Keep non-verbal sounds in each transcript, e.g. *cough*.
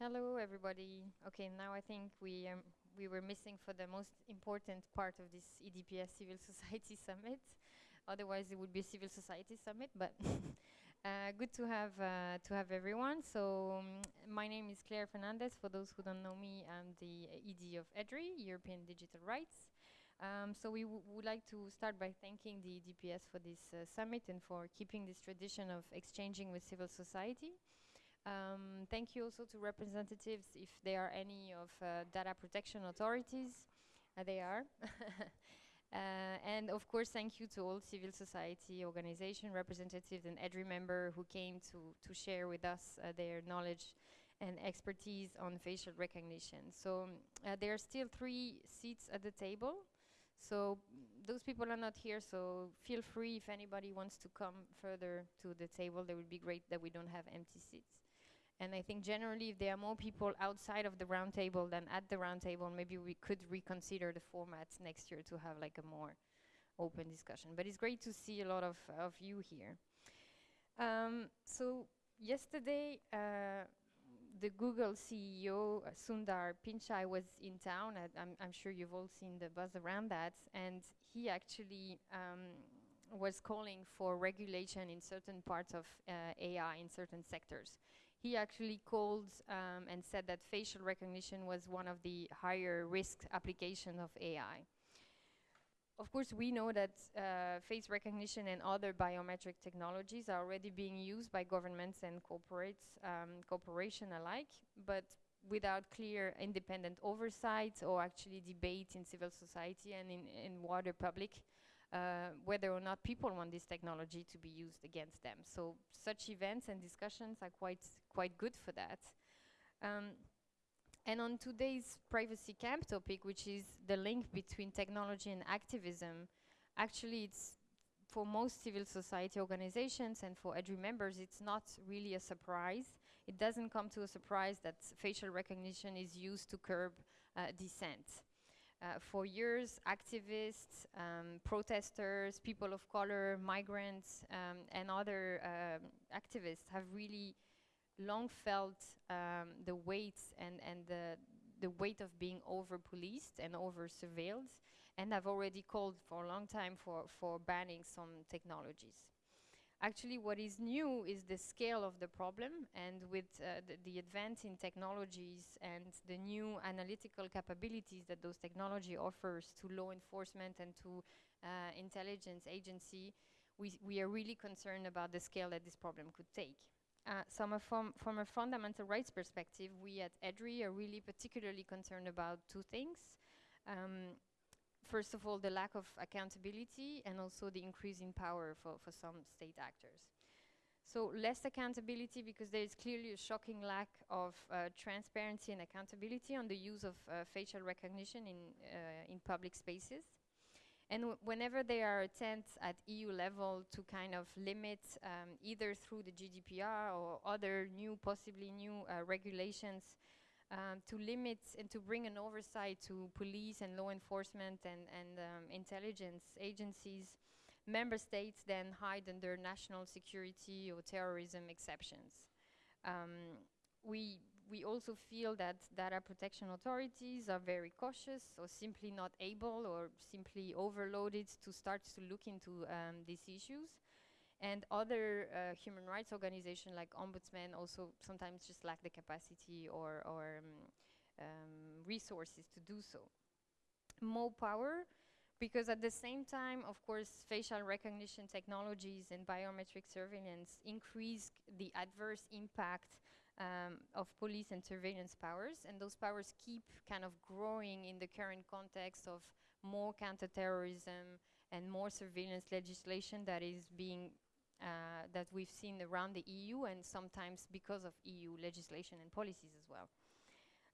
Hello, everybody. Okay, now I think we um, we were missing for the most important part of this EDPS Civil *laughs* Society Summit. Otherwise, it would be a Civil Society Summit. But *laughs* uh, good to have uh, to have everyone. So um, my name is Claire Fernandez. For those who don't know me, I'm the ED of EDRI, European Digital Rights. Um, so we would like to start by thanking the EDPS for this uh, summit and for keeping this tradition of exchanging with civil society. Um, thank you also to representatives, if there are any of uh, data protection authorities. Uh, they are. *laughs* uh, and of course, thank you to all civil society organization representatives and EDRI member who came to, to share with us uh, their knowledge and expertise on facial recognition. So um, uh, there are still three seats at the table. So those people are not here, so feel free if anybody wants to come further to the table. It would be great that we don't have empty seats. And I think generally if there are more people outside of the round table than at the round table, maybe we could reconsider the format next year to have like a more open discussion. But it's great to see a lot of, of you here. Um, so yesterday, uh, the Google CEO, uh, Sundar Pichai, was in town. I'm, I'm, sure you've all seen the buzz around that. And he actually um, was calling for regulation in certain parts of uh, AI in certain sectors he actually called um, and said that facial recognition was one of the higher risk applications of AI. Of course, we know that uh, face recognition and other biometric technologies are already being used by governments and corporates, um, corporation alike, but without clear independent oversight or actually debate in civil society and in, in wider public uh, whether or not people want this technology to be used against them. So such events and discussions are quite, quite good for that. Um, and on today's privacy camp topic, which is the link between technology and activism, actually it's for most civil society organizations and for EDRI members, it's not really a surprise. It doesn't come to a surprise that facial recognition is used to curb uh, dissent. Uh, for years, activists, um, protesters, people of color, migrants, um, and other um, activists have really long felt um, the weight and, and the, the weight of being over-policed and over-surveilled, and have already called for a long time for, for banning some technologies. Actually, what is new is the scale of the problem, and with uh, the, the, advance in technologies and the new analytical capabilities that those technology offers to law enforcement and to uh, intelligence agency, we, we are really concerned about the scale that this problem could take. Uh, so from, from a fundamental rights perspective, we at EDRI are really particularly concerned about two things. Um, first of all, the lack of accountability and also the increase in power for, for some state actors. So less accountability because there is clearly a shocking lack of uh, transparency and accountability on the use of uh, facial recognition in, uh, in public spaces. And whenever there are attempts at EU level to kind of limit um, either through the GDPR or other new, possibly new uh, regulations um, to limit and to bring an oversight to police and law enforcement and, and um, intelligence agencies, member states then hide under national security or terrorism exceptions. Um, we, we also feel that data protection authorities are very cautious or simply not able or simply overloaded to start to look into um, these issues. And other uh, human rights organizations like Ombudsman also sometimes just lack the capacity or, or um, um, resources to do so. More power, because at the same time, of course, facial recognition technologies and biometric surveillance increase the adverse impact um, of police and surveillance powers, and those powers keep kind of growing in the current context of more counterterrorism and more surveillance legislation that is being uh, that we've seen around the EU and sometimes because of EU legislation and policies as well.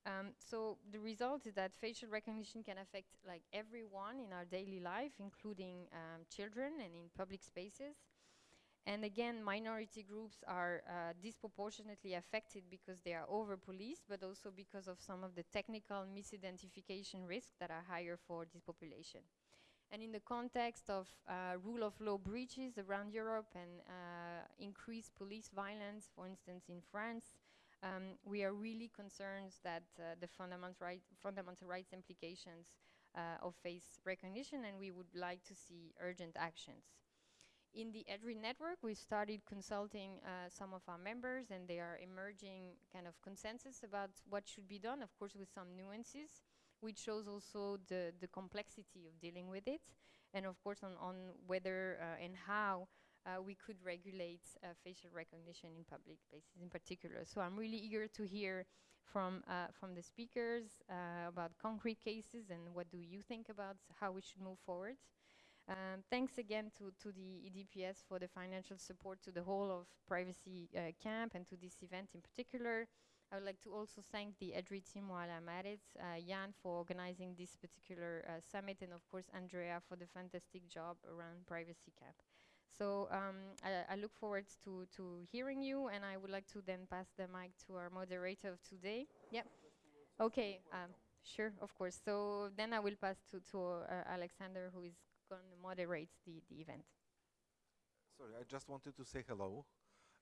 Um, so the result is that facial recognition can affect like everyone in our daily life, including um, children and in public spaces. And again, minority groups are uh, disproportionately affected because they are over-policed, but also because of some of the technical misidentification risks that are higher for this population. And in the context of uh, rule of law breaches around Europe and uh, increased police violence, for instance, in France, Um, we are really concerned that uh, the fundamental, right, fundamental rights implications uh, of face recognition, and we would like to see urgent actions. In the EDRI network, we started consulting uh, some of our members, and they are emerging kind of consensus about what should be done, of course, with some nuances, which shows also the, the complexity of dealing with it, and of course, on, on whether uh, and how uh, we could regulate uh, facial recognition in public places in particular. So I'm really eager to hear from, uh, from the speakers uh, about concrete cases and what do you think about how we should move forward. Um, thanks again to, to the EDPS for the financial support to the whole of Privacy uh, Camp and to this event in particular. I would like to also thank the EDRI team while I'm at it, uh, Jan for organizing this particular uh, summit, and of course Andrea for the fantastic job around Privacy Camp. So um, I, I, look forward to, to hearing you, and I would like to then pass the mic to our moderator of today. Yep. Okay. Um, sure, of course. So then I will pass to, to uh, Alexander, who is going to moderate the, the event. Sorry, I just wanted to say hello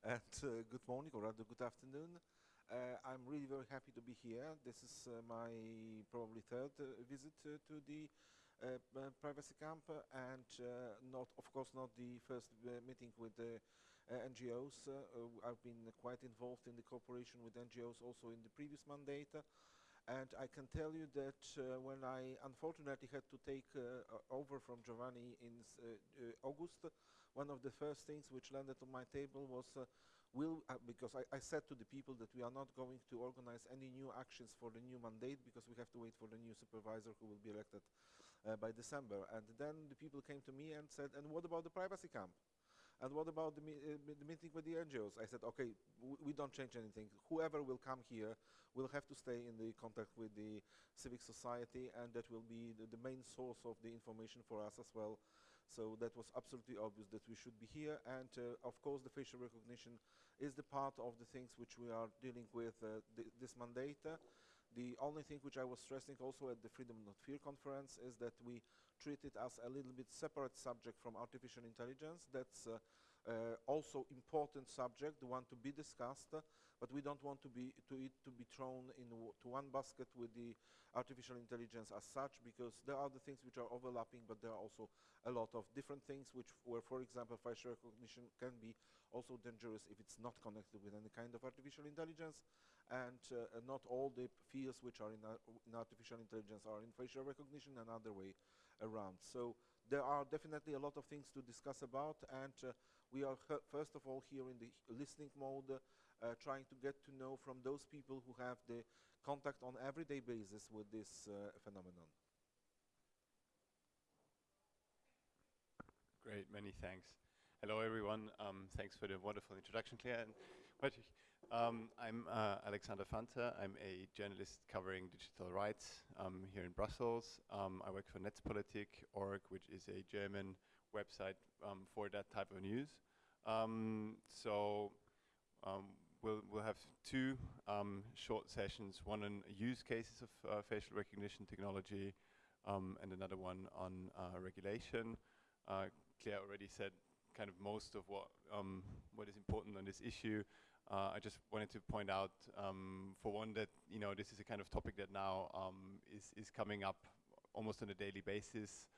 and uh, good morning or rather good afternoon. Uh, I'm really very happy to be here. This is uh, my probably third uh, visit uh, to the uh, privacy camp and uh, not, of course, not the first uh, meeting with the NGOs. I've been quite involved in the cooperation with NGOs also in the previous mandate. And I can tell you that uh, when I unfortunately had to take uh, over from Giovanni in uh, August, one of the first things which landed on my table was will, because I, I, said to the people that we are not going to organize any new actions for the new mandate because we have to wait for the new supervisor who will be elected uh, by December. And then the people came to me and said, and what about the privacy camp? And what about the, uh, the meeting with the NGOs? I said, okay, we don't change anything. Whoever will come here will have to stay in the contact with the civic society, and that will be the, the main source of the information for us as well. So that was absolutely obvious that we should be here. And uh, of course, the facial recognition is the part of the things which we are dealing with uh, th this mandate. The only thing which I was stressing also at the Freedom Not Fear conference is that we treat it as a little bit separate subject from artificial intelligence. That's uh, uh, also important subject, the one to be discussed, uh, but we don't want to be to it to be thrown in to one basket with the artificial intelligence as such, because there are the things which are overlapping, but there are also a lot of different things which, where, for example, facial recognition can be also dangerous if it's not connected with any kind of artificial intelligence and uh, not all the fields which are in, uh, in, artificial intelligence are in facial recognition and other way around. So there are definitely a lot of things to discuss about and uh, we are first of all here in the listening mode uh, trying to get to know from those people who have the contact on everyday basis with this uh, phenomenon. Great, many thanks. Hello everyone, um, thanks for the wonderful introduction Claire. And um, I'm uh, Alexander Fanta. I'm a journalist covering digital rights um, here in Brussels. Um, I work for Netzpolitik.org, which is a German website um, for that type of news. Um, so um, we'll, we'll have two short sessions, one on use cases of uh, facial recognition technology and another one on uh, regulation. Uh, Claire already said kind of most of what, what is important on this issue. Uh, I just wanted to point out, um, for one, that you know this is a kind of topic that now um, is is coming up almost on a daily basis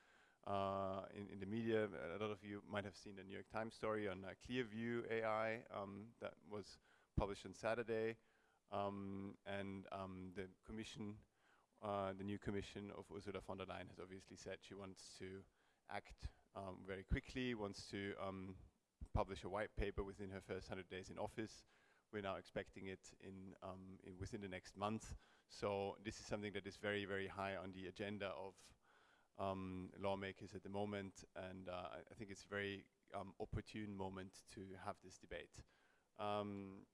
uh, in in the media. A lot of you might have seen the New York Times story on uh, Clearview AI um, that was published on Saturday, um, and um, the Commission, uh, the new Commission of Ursula von der Leyen, has obviously said she wants to act um, very quickly, wants to publish a white paper within her first 100 days in office. We're now expecting it in, um, in, within the next month. So this is something that is very, very high on the agenda of um, lawmakers at the moment, and uh, I think it's a very um, opportune moment to have this debate. Um,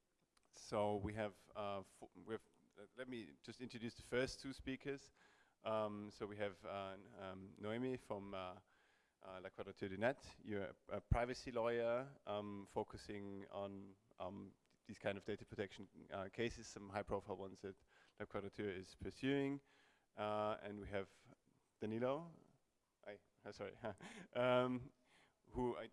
so we have, uh, we have uh, let me just introduce the first two speakers. Um, so we have uh, um, Noemi from uh, uh, La Quadrature du Net. You're a, a privacy lawyer um, focusing on these kind of data protection uh, cases, some high-profile ones that La Quadrature is pursuing. Uh, and we have Danilo, I, uh, sorry, *laughs* um, who I,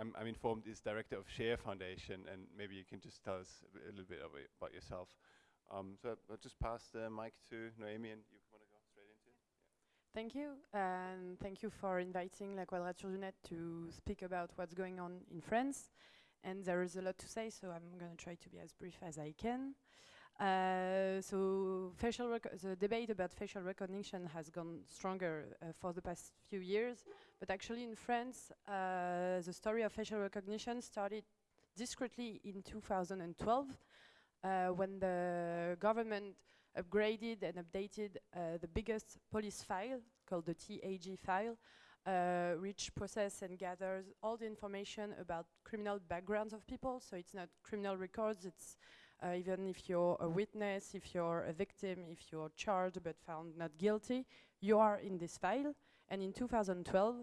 I'm, I'm informed, is director of Share Foundation, and maybe you can just tell us a, a little bit about yourself. Um, so I'll just pass the mic to Noemi, and you want to go straight into it? Thank you, and thank you for inviting La Quadrature du Net to speak about what's going on in France. And there is a lot to say, so I'm going to try to be as brief as I can. Uh, so facial the debate about facial recognition has gone stronger uh, for the past few years, but actually in France, uh, the story of facial recognition started discreetly in 2012 uh, when the government upgraded and updated uh, the biggest police file called the TAJ file, uh, which process and gathers all the information about criminal backgrounds of people. So it's not criminal records, it's uh, even if you're a witness, if you're a victim, if you're charged but found not guilty, you are in this file. And in 2012,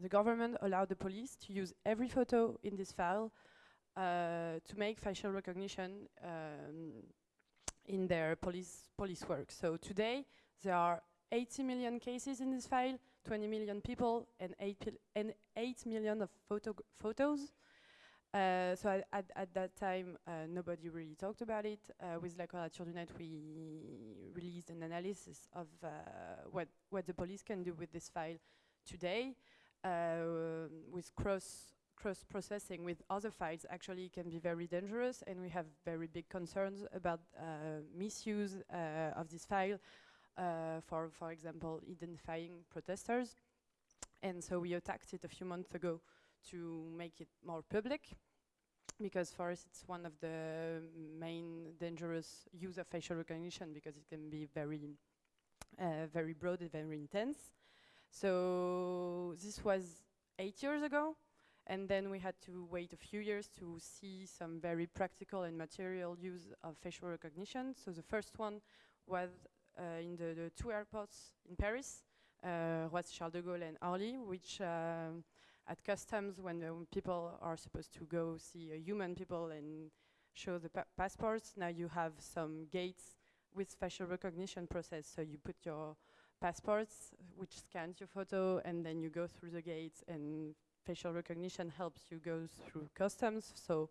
the government allowed the police to use every photo in this file uh, to make facial recognition um, in their police police work. So today there are 80 million cases in this file, 20 million people, and 8, pil- and 8 million of photo photos. Uh, so at, at, at that time, uh, nobody really talked about it. Uh, with La Quadrature du Net, we released an analysis of uh, what, what the police can do with this file today. Uh, with cross cross processing with other files actually can be very dangerous, and we have very big concerns about uh, misuse of this file. Uh, for, for example, identifying protesters. And so we attacked it a few months ago to make it more public because for us it's one of the main dangerous use of facial recognition because it can be very uh, very broad and very intense so this was eight years ago and then we had to wait a few years to see some very practical and material use of facial recognition so the first one was in the, the two airports in Paris uh, Charles de Gaulle and Orly which um, at customs when people are supposed to go see uh, human people and show the pa- passports. Now you have some gates with facial recognition process. So you put your passports, which scans your photo, and then you go through the gates, and facial recognition helps you go through customs. So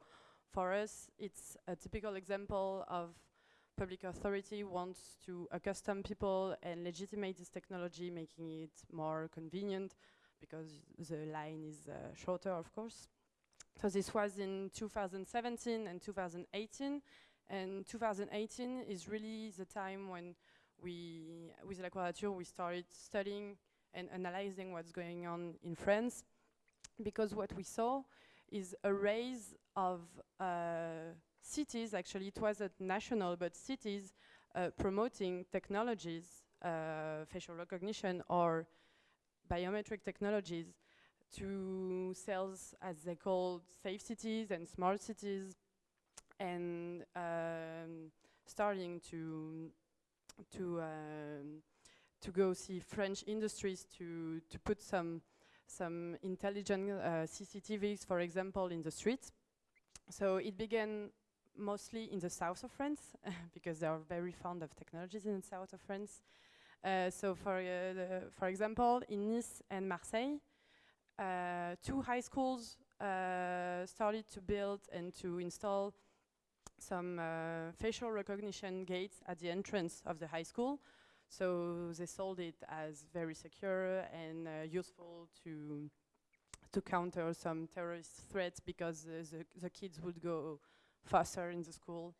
for us, it's a typical example of public authority wants to accustom people and legitimate this technology, making it more convenient because the line is uh, shorter, of course. So this was in 2017 and 2018, and 2018 is really the time when we, with La Quadrature, we started studying and analyzing what's going on in France, because what we saw is a rise of uh, cities, actually it wasn't national, but cities uh, promoting technologies, uh, facial recognition or biometric technologies to sales as they call safe cities and smart cities and um, starting to to um, to go see French industries to to put some some intelligent uh, CCTVs, for example, in the streets. So it began mostly in the south of France *laughs* because they are very fond of technologies in the south of France. Uh, so for, uh, the, for example, in Nice and Marseille, uh, two high schools uh, started to build and to install some facial recognition gates at the entrance of the high school. So they sold it as very secure and uh, useful to to counter some terrorist threats because uh, the, the kids would go faster in the school,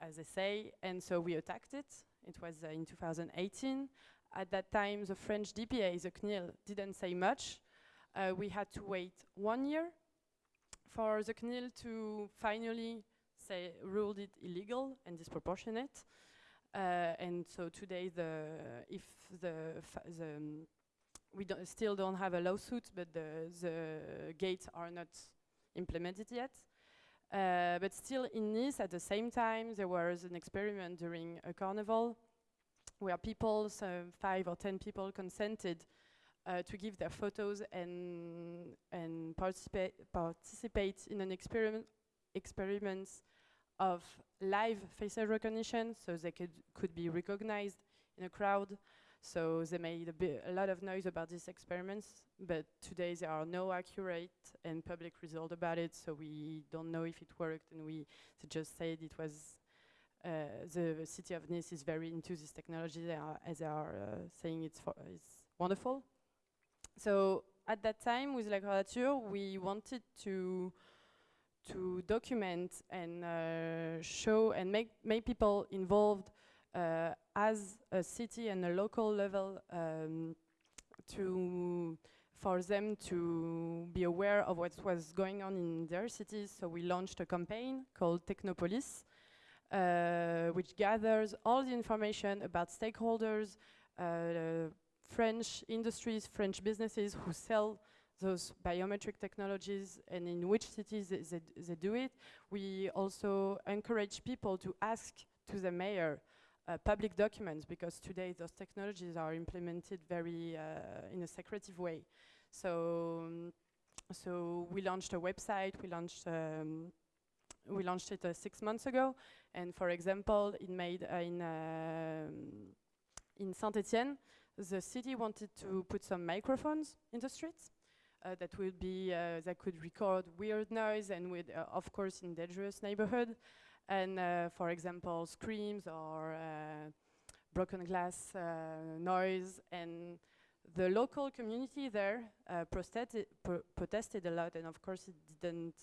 as they say. And so we attacked it. It was uh, in 2018. At that time, the French DPA, the CNIL, didn't say much. Uh, we had to wait one year for the CNIL to finally say ruled it illegal and disproportionate. Uh, and so today, the if the the um, we don't still don't have a lawsuit, but the the gates are not implemented yet. Uh, but still in Nice, at the same time, there was an experiment during a carnival where people, so five or ten people, consented uh, to give their photos and and participate participate in an experiment experiments of live facial recognition, so they could could be recognized in a crowd So they made a, a lot of noise about these experiments, but today there are no accurate and public results about it, so we don't know if it worked, and we just said it was. Uh, the city of Nice is very into this technology. They are, as they are uh, saying, it's it's wonderful. So at that time, with La Quadrature, we wanted to to document and uh, show and make make people involved as a city and a local level um, to for them to be aware of what was going on in their cities. So we launched a campaign called Technopolice, uh, which gathers all the information about stakeholders, uh, French industries, French businesses who sell those biometric technologies and in which cities they, they, they do it. We also encourage people to ask to the mayor uh, public documents because today those technologies are implemented very uh, in a secretive way. So, um, so we launched a website. We launched um, we launched it uh, six months ago, and for example, it made uh, in um, in Saint-Étienne, the city wanted to put some microphones in the streets uh, that would be that could record weird noise and with of course in dangerous neighborhood and uh, for example screams or uh, broken glass uh, noise. And the local community there uh, protested pro- protested a lot. And of course it didn't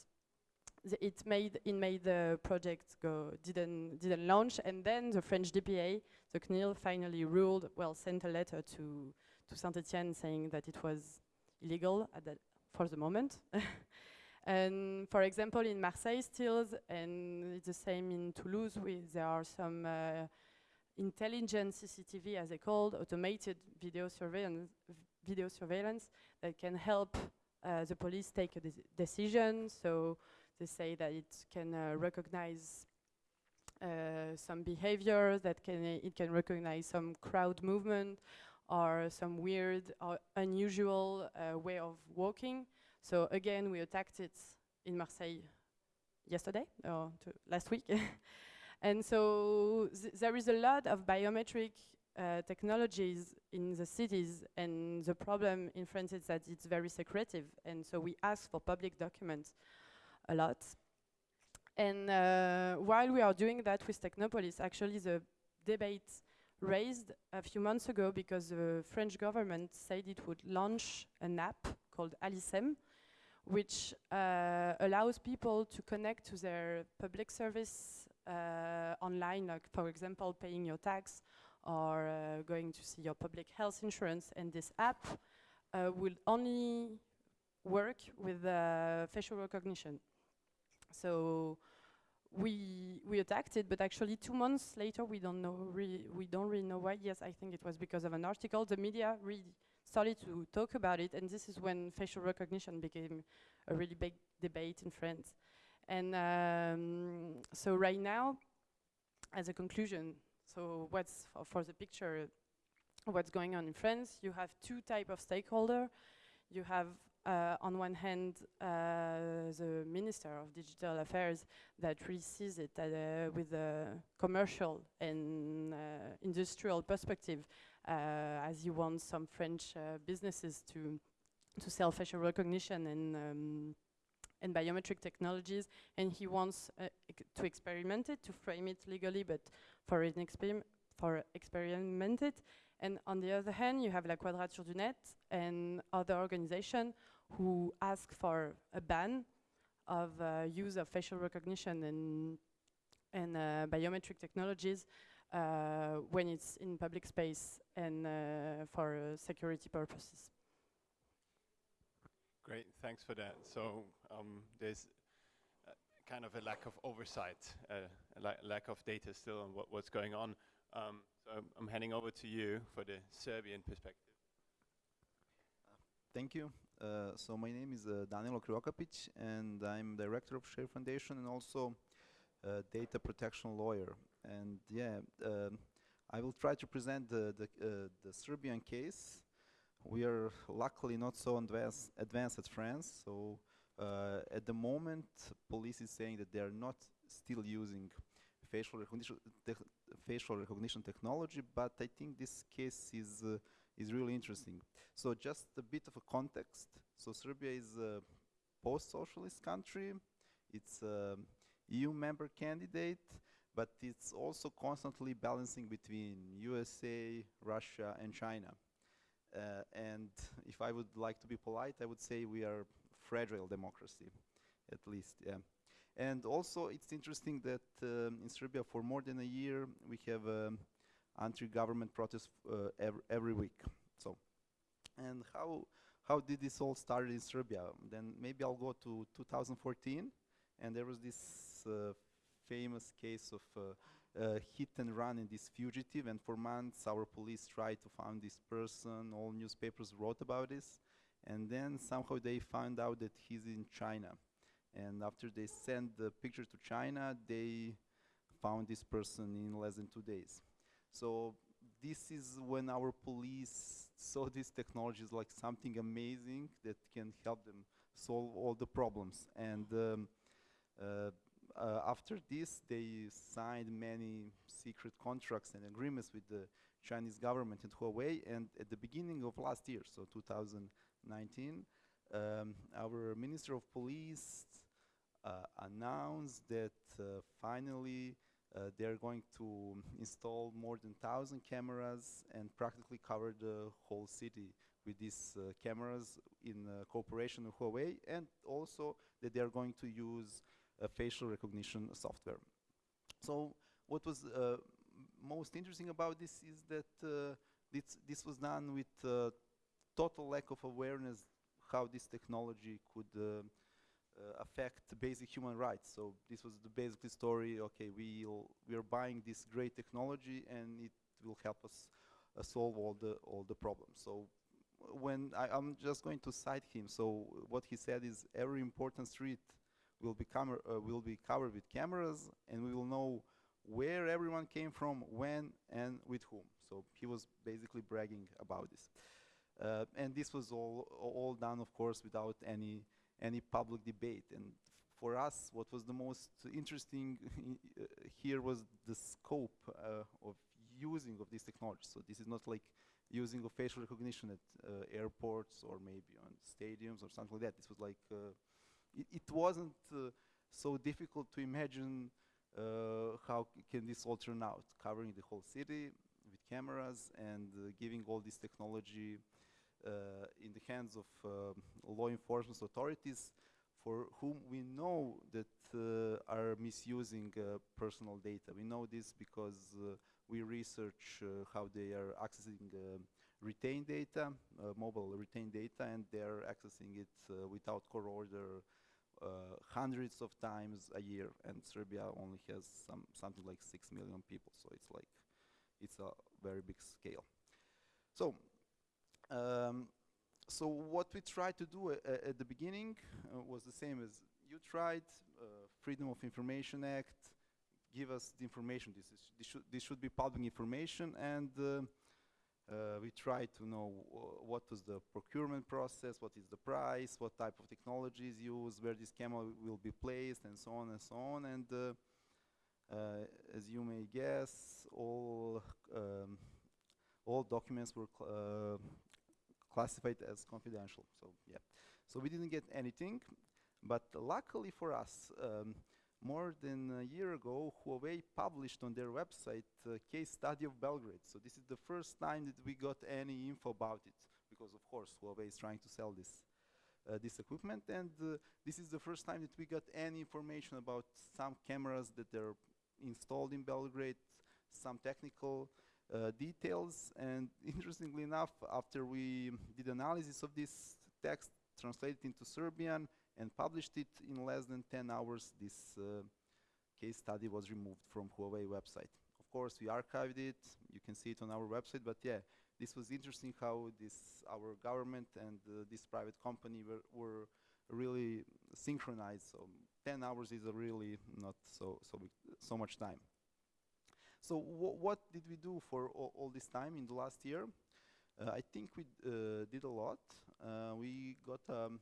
it made it made the project go didn't didn't launch. And then the French DPA the CNIL finally ruled well sent a letter to to Saint-Etienne saying that it was illegal at that for the moment. *laughs* and for example, in Marseille, still, and it's the same in Toulouse, we, there are some uh, intelligent CCTV, as they called, automated video surveillance, video surveillance that can help uh, the police take a deci- decision. So they say that it can uh, recognize uh, some behavior, that can it can recognize some crowd movement, or some weird or unusual uh, way of walking. So again, we attacked it in Marseille yesterday or last week. *laughs* and so th- there is a lot of biometric uh, technologies in the cities, and the problem in France is that it's very secretive, and so we ask for public documents a lot. And uh, while we are doing that with Technopolice, actually the debate raised a few months ago because the French government said it would launch an app called Alicem, which uh, allows people to connect to their public service uh, online, like for example, paying your tax or uh, going to see your public health insurance. And this app uh, will only work with uh, facial recognition. So we we attacked it, but actually two months later, we don't know we don't really know why. Yes, I think it was because of an article. The media really started to talk about it, and this is when facial recognition became a really big debate in France. And um, so right now, as a conclusion, so what's for, the picture, what's going on in France? You have two type of stakeholder. You have uh, on one hand, uh, the Minister of Digital Affairs that really sees it uh, with a commercial and uh, industrial perspective, as he wants some French uh, businesses to to sell facial recognition and um, and biometric technologies, and he wants uh, to experiment it, to frame it legally, but for an experim for experiment it. And on the other hand, you have La Quadrature du Net and other organizations who ask for a ban of uh, use of facial recognition and and uh, biometric technologies uh, when it's in public space and uh, for uh, security purposes. Great, thanks for that. So um, there's uh, kind of a lack of oversight, uh, a la- lack of data still on what, what's going on. Um, so I'm, I'm handing over to you for the Serbian perspective. Thank you. Uh, so my name is uh, Danilo Krivokapic, and I'm director of Share Foundation and also uh, data protection lawyer. And yeah, um, I will try to present the the, uh, the Serbian case. We are luckily not so advanced advanced as France. So uh, at the moment, police is saying that they are not still using facial recognition, facial recognition technology, but I think this case is uh, is really interesting. So just a bit of a context. So Serbia is a post-socialist country. It's a EU member candidate, but it's also constantly balancing between USA, Russia, and China. Uh, and if I would like to be polite, I would say we are fragile democracy, at least, yeah. And also, it's interesting that um, in Serbia, for more than a year, we have um, anti-government protests uh, every, week. So, and how how did this all start in Serbia? Then maybe I'll go to 2014, and there was this uh, famous case of uh, hit and run in this fugitive, and for months our police tried to find this person. All newspapers wrote about this, and then somehow they found out that he's in China. And after they sent the picture to China, they found this person in less than two days. So this is when our police saw this technology as like something amazing that can help them solve all the problems. And um, uh, uh, after this, they signed many secret contracts and agreements with the Chinese government and Huawei. And at the beginning of last year, so 2019, um, our Minister of Police uh, announced that uh, finally uh, they're going to install more than 1,000 cameras and practically cover the whole city with these uh, cameras in uh, cooperation with Huawei, and also that they are going to use facial recognition software. So what was uh, most interesting about this is that uh, this, this was done with uh, total lack of awareness how this technology could affect basic human rights. So this was the basic story. Okay, we'll, we are buying this great technology, and it will help us uh, solve all the all the problems. So when I, I'm just going to cite him. So what he said is every important street will be uh, will be covered with cameras, and we will know where everyone came from, when, and with whom. So he was basically bragging about this. Uh, and this was all all done, of course, without any any public debate. And for us, what was the most interesting *laughs* uh, here was the scope uh, of using of this technology. So this is not like using of facial recognition at uh, airports or maybe on stadiums or something like that. This was like uh, it, it wasn't uh, so difficult to imagine uh, how can this all turn out, covering the whole city with cameras and uh, giving all this technology in the hands of law enforcement authorities for whom we know that uh, are misusing uh, personal data. We know this because uh, we research how they are accessing retained data, mobile retained data, and they are accessing it without court order uh, hundreds of times a year. And Serbia only has some something like six million people, so it's like it's a very big scale. So um, so what we tried to do at the beginning uh, was the same as you tried, uh, Freedom of Information Act, give us the information. This is this should this should be public information, and uh, we try to know wh- what was the procurement process, what is the price, what type of technology is used, where this camera will be placed, and so on and so on. And uh, uh, as you may guess, all um, all documents were cl- uh, classified as confidential. So yeah, so we didn't get anything, but luckily for us, um, more than a year ago, Huawei published on their website a case study of Belgrade. So this is the first time that we got any info about it, because of course Huawei is trying to sell this. Uh, this equipment and uh, this is the first time that we got any information about some cameras that are installed in Belgrade, some technical uh, details. And *laughs* interestingly enough, after we did analysis of this text, translated into Serbian, and published it in less than 10 hours, this uh, case study was removed from Huawei website. Of course, we archived it. You can see it on our website. But yeah, this was interesting how this our government and uh, this private company were, were really synchronized. So 10 hours is a really not so so so much time. So wh- what did we do for all, all this time in the last year? Uh, I think we uh, did a lot. Uh, we got um,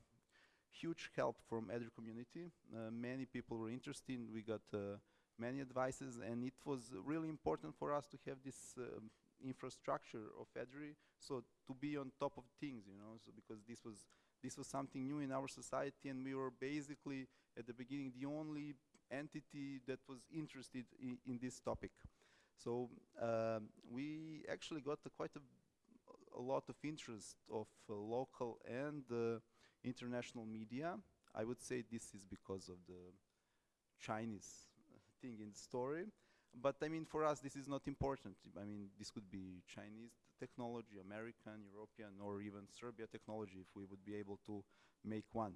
huge help from EDRI community. Uh, many people were interested. We got uh, many advices, and it was really important for us to have this um, infrastructure of EDRI, so to be on top of things, you know, so because this was this was something new in our society, and we were basically at the beginning the only entity that was interested in, in this topic. So um, we actually got quite a, a lot of interest of uh, local and uh, international media. I would say this is because of the Chinese uh, thing in the story. But I mean, for us, this is not important. I mean, this could be Chinese technology, American, European, or even Serbia technology if we would be able to make one.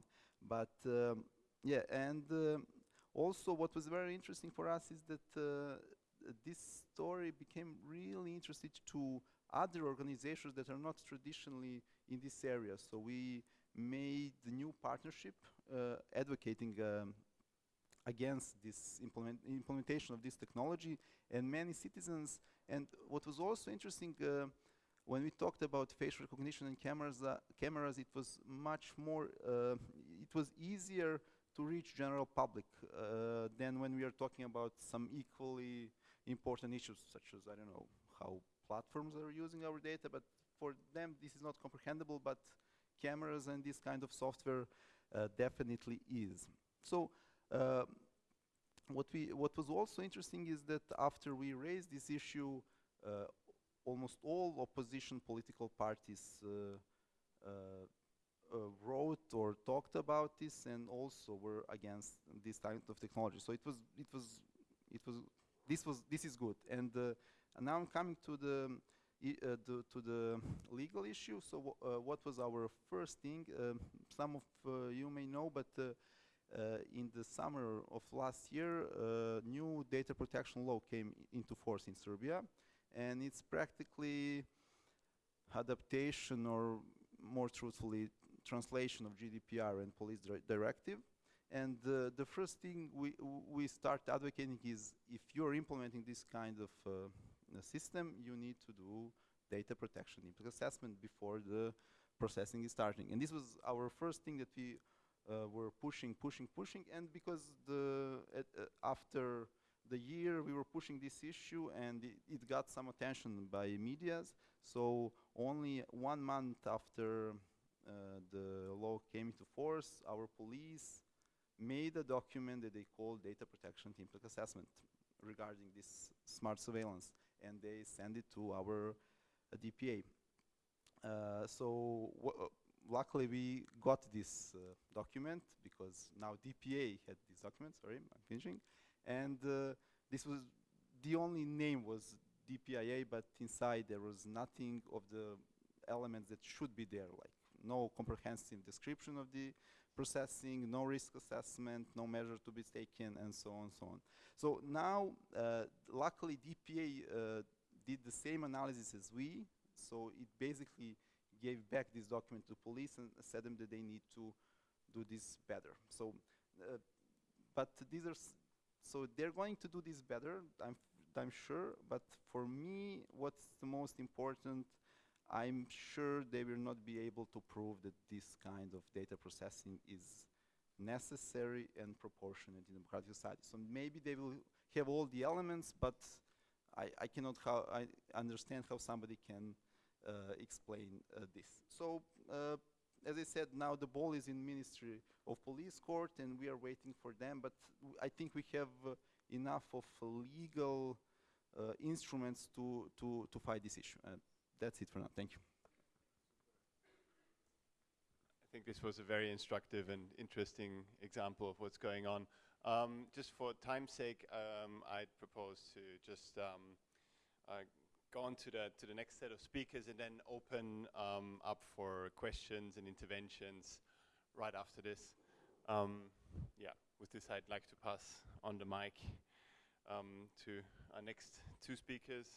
But um, yeah, and um also what was very interesting for us is that uh, this story became really interested to other organizations that are not traditionally in this area. So we made the new partnership uh, advocating um, against this implement implementation of this technology and many citizens. And what was also interesting uh, when we talked about facial recognition and cameras uh, cameras it was much more uh, it was easier to reach general public uh, than when we are talking about some equally important issues such as I don't know how platforms are using our data but for them this is not comprehensible but cameras and this kind of software uh, definitely is so uh, what we what was also interesting is that after we raised this issue uh, almost all opposition political parties uh, uh, uh, wrote or talked about this and also were against this type of technology. So it was, it was, it was, this was, this is good. And, and now I'm coming to the, uh, the, to the legal issue. So uh, what was our first thing? Um, some of uh, you may know, but uh, in the summer of last year, new data protection law came into force in Serbia, and it's practically adaptation or more truthfully translation of GDPR and police dir directive. And uh, the first thing we, we start advocating is if you're implementing this kind of uh, system, you need to do data protection impact assessment before the processing is starting. And this was our first thing that we uh, were pushing, pushing, pushing. And because the uh, after the year we were pushing this issue and it, it got some attention by medias, so only one month after uh, the law came into force, our police made a document that they call data protection impact assessment regarding this smart surveillance and they send it to our uh, DPA. Uh, so luckily we got this uh, document because now DPA had this document, sorry, I'm finishing, and uh, this was, the only name was DPIA, but inside there was nothing of the elements that should be there, like no comprehensive description of the processing, no risk assessment, no measure to be taken, and so on, and so on. So now, uh, luckily, DPA uh, did the same analysis as we, so it basically gave back this document to police and said them that they need to do this better. So, uh, but these are, so they're going to do this better, I'm, I'm sure, but for me, what's the most important I'm sure they will not be able to prove that this kind of data processing is necessary and proportionate in democratic society. So maybe they will have all the elements, but I, I cannot how I understand how somebody can uh, explain uh, this. So, uh, as I said, now the ball is in Ministry of Police Court, and we are waiting for them. But I think we have uh, enough of legal uh, instruments to to to fight this issue that's it for now. Thank you. I think this was a very instructive and interesting example of what's going on. Um, just for time's sake, um, I'd propose to just um, uh, go on to the, to the next set of speakers and then open um, up for questions and interventions right after this. Um, yeah, with this I'd like to pass on the mic um, to our next two speakers.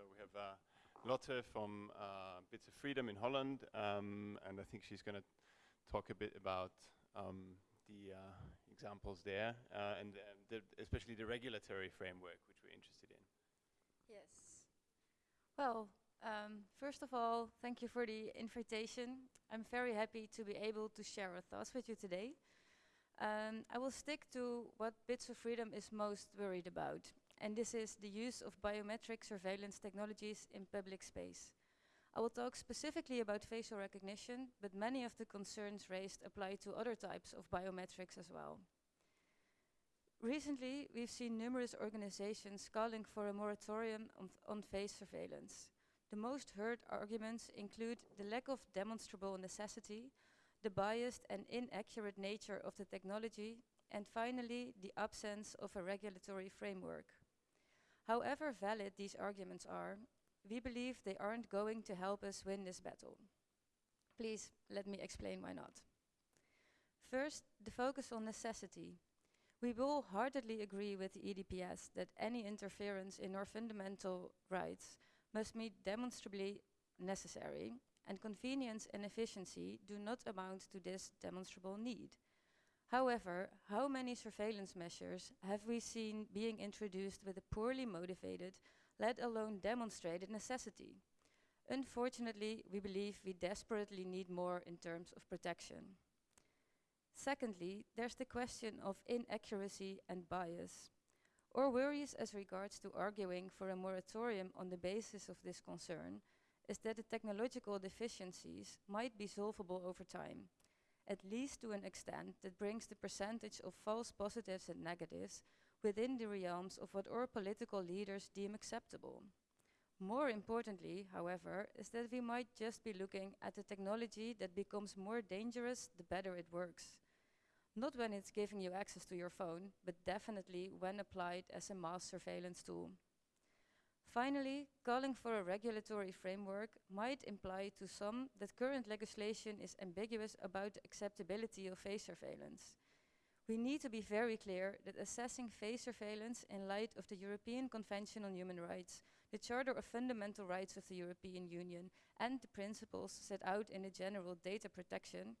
So we have uh, Lotte from uh, Bits of Freedom in Holland, um, and I think she's going to talk a bit about um, the uh, examples there, uh, and the especially the regulatory framework, which we're interested in. Yes. Well, um, first of all, thank you for the invitation. I'm very happy to be able to share our thoughts with you today. Um, I will stick to what Bits of Freedom is most worried about, and this is the use of biometric surveillance technologies in public space. I will talk specifically about facial recognition, but many of the concerns raised apply to other types of biometrics as well. Recently, we've seen numerous organizations calling for a moratorium on, on face surveillance. The most heard arguments include the lack of demonstrable necessity, the biased and inaccurate nature of the technology, and finally, the absence of a regulatory framework. However valid these arguments are, we believe they aren't going to help us win this battle. Please let me explain why not. First, the focus on necessity. We will heartedly agree with the EDPS that any interference in our fundamental rights must be demonstrably necessary, and convenience and efficiency do not amount to this demonstrable need. However, how many surveillance measures have we seen being introduced with a poorly motivated, let alone demonstrated necessity? Unfortunately, we believe we desperately need more in terms of protection. Secondly, there's the question of inaccuracy and bias. Our worries as regards to arguing for a moratorium on the basis of this concern is that the technological deficiencies might be solvable over time, at least to an extent that brings the percentage of false positives and negatives within the realms of what our political leaders deem acceptable. More importantly, however, is that we might just be looking at a technology that becomes more dangerous the better it works. Not when it's giving you access to your phone, but definitely when applied as a mass surveillance tool. Finally, calling for a regulatory framework might imply to some that current legislation is ambiguous about the acceptability of face surveillance. We need to be very clear that assessing face surveillance in light of the European Convention on Human Rights, the Charter of Fundamental Rights of the European Union, and the principles set out in the General Data Protection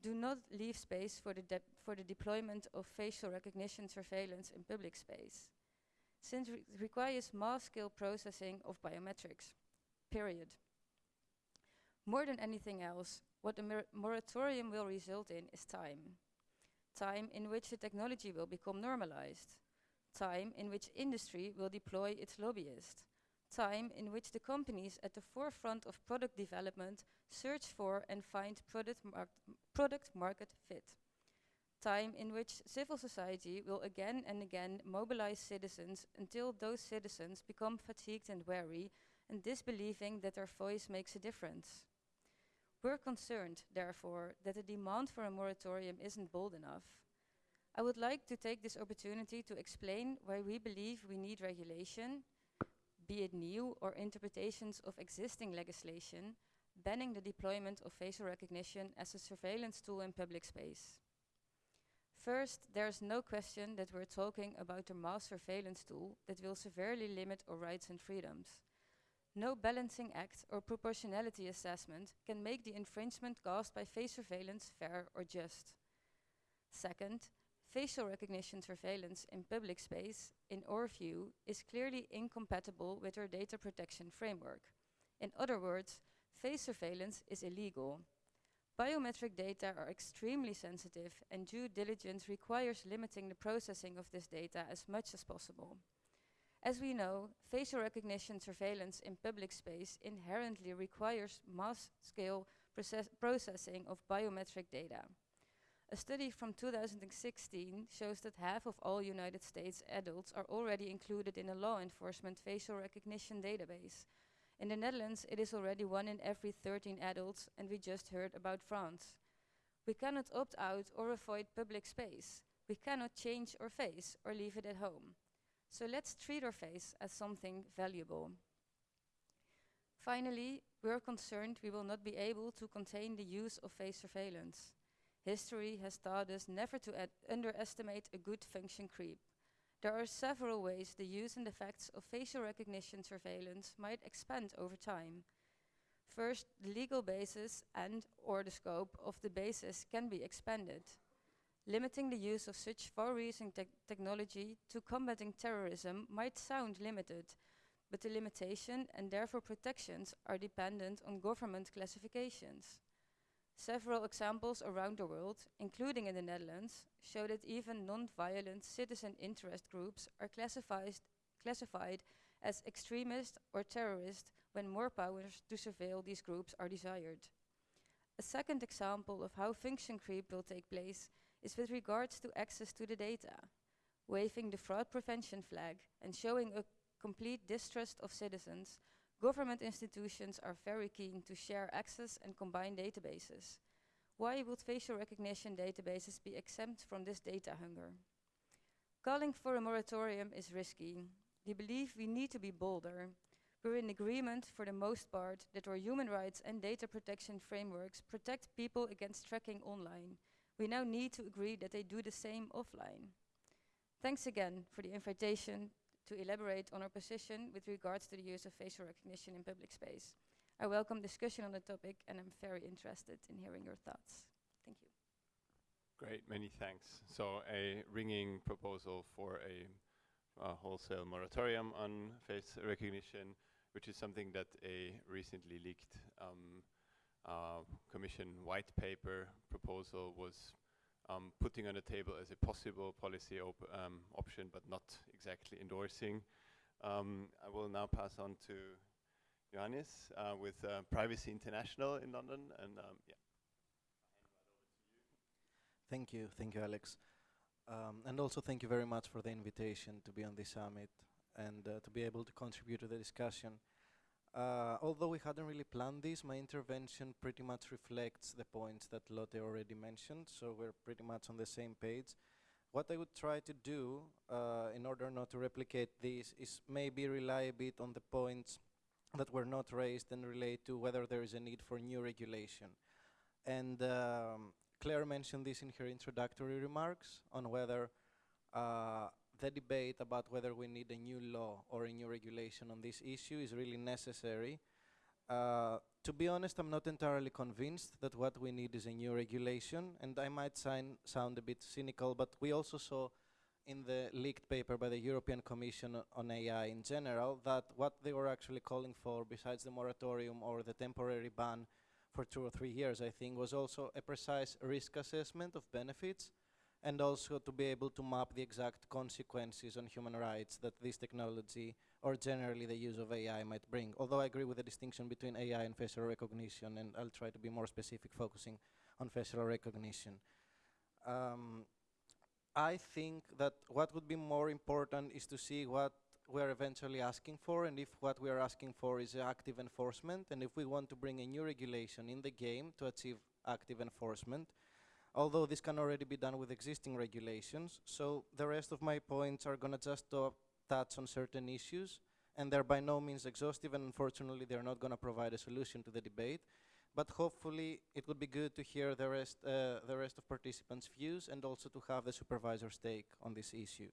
do not leave space for the, for the deployment of facial recognition surveillance in public space since it requires mass-scale processing of biometrics, period. More than anything else, what the moratorium will result in is time. Time in which the technology will become normalized. Time in which industry will deploy its lobbyists. Time in which the companies at the forefront of product development search for and find product, mar product market fit time in which civil society will again and again mobilize citizens until those citizens become fatigued and weary and disbelieving that their voice makes a difference. We're concerned, therefore, that the demand for a moratorium isn't bold enough. I would like to take this opportunity to explain why we believe we need regulation, be it new or interpretations of existing legislation, banning the deployment of facial recognition as a surveillance tool in public space. First, there's no question that we're talking about a mass surveillance tool that will severely limit our rights and freedoms. No balancing act or proportionality assessment can make the infringement caused by face surveillance fair or just. Second, facial recognition surveillance in public space, in our view, is clearly incompatible with our data protection framework. In other words, face surveillance is illegal Biometric data are extremely sensitive and due diligence requires limiting the processing of this data as much as possible. As we know, facial recognition surveillance in public space inherently requires mass-scale process processing of biometric data. A study from 2016 shows that half of all United States adults are already included in a law enforcement facial recognition database, in the Netherlands, it is already one in every 13 adults, and we just heard about France. We cannot opt out or avoid public space. We cannot change our face or leave it at home. So let's treat our face as something valuable. Finally, we are concerned we will not be able to contain the use of face surveillance. History has taught us never to underestimate a good function creep. There are several ways the use and effects of facial recognition surveillance might expand over time. First, the legal basis and or the scope of the basis can be expanded. Limiting the use of such far-reaching te technology to combating terrorism might sound limited, but the limitation and therefore protections are dependent on government classifications. Several examples around the world, including in the Netherlands, show that even non-violent citizen interest groups are classified, classified as extremist or terrorist when more powers to surveil these groups are desired. A second example of how function creep will take place is with regards to access to the data, waving the fraud prevention flag and showing a complete distrust of citizens Government institutions are very keen to share access and combine databases. Why would facial recognition databases be exempt from this data hunger? Calling for a moratorium is risky. We believe we need to be bolder. We're in agreement for the most part that our human rights and data protection frameworks protect people against tracking online. We now need to agree that they do the same offline. Thanks again for the invitation to elaborate on our position with regards to the use of facial recognition in public space. I welcome discussion on the topic and I'm very interested in hearing your thoughts. Thank you. Great, many thanks. So a ringing proposal for a uh, wholesale moratorium on face recognition, which is something that a recently leaked um, uh, commission white paper proposal was um, putting on the table as a possible policy um, option, but not exactly endorsing. Um, I will now pass on to Ioannis uh, with uh, Privacy International in London, and um, yeah. Thank you, thank you, Alex. Um, and also thank you very much for the invitation to be on this summit and uh, to be able to contribute to the discussion. Uh, although we hadn't really planned this, my intervention pretty much reflects the points that Lotte already mentioned, so we're pretty much on the same page. What I would try to do, uh, in order not to replicate this, is maybe rely a bit on the points that were not raised and relate to whether there is a need for new regulation. And um, Claire mentioned this in her introductory remarks on whether uh, the debate about whether we need a new law or a new regulation on this issue is really necessary. Uh, to be honest, I'm not entirely convinced that what we need is a new regulation, and I might sound a bit cynical, but we also saw in the leaked paper by the European Commission on AI in general that what they were actually calling for, besides the moratorium or the temporary ban for two or three years, I think, was also a precise risk assessment of benefits and also to be able to map the exact consequences on human rights that this technology or generally the use of AI might bring. Although I agree with the distinction between AI and facial recognition, and I'll try to be more specific, focusing on facial recognition. Um, I think that what would be more important is to see what we're eventually asking for, and if what we are asking for is active enforcement, and if we want to bring a new regulation in the game to achieve active enforcement, although this can already be done with existing regulations. So the rest of my points are going to just touch on certain issues, and they're by no means exhaustive, and unfortunately they're not going to provide a solution to the debate. But hopefully it would be good to hear the rest, uh, the rest of participants' views and also to have the supervisor's take on this issue.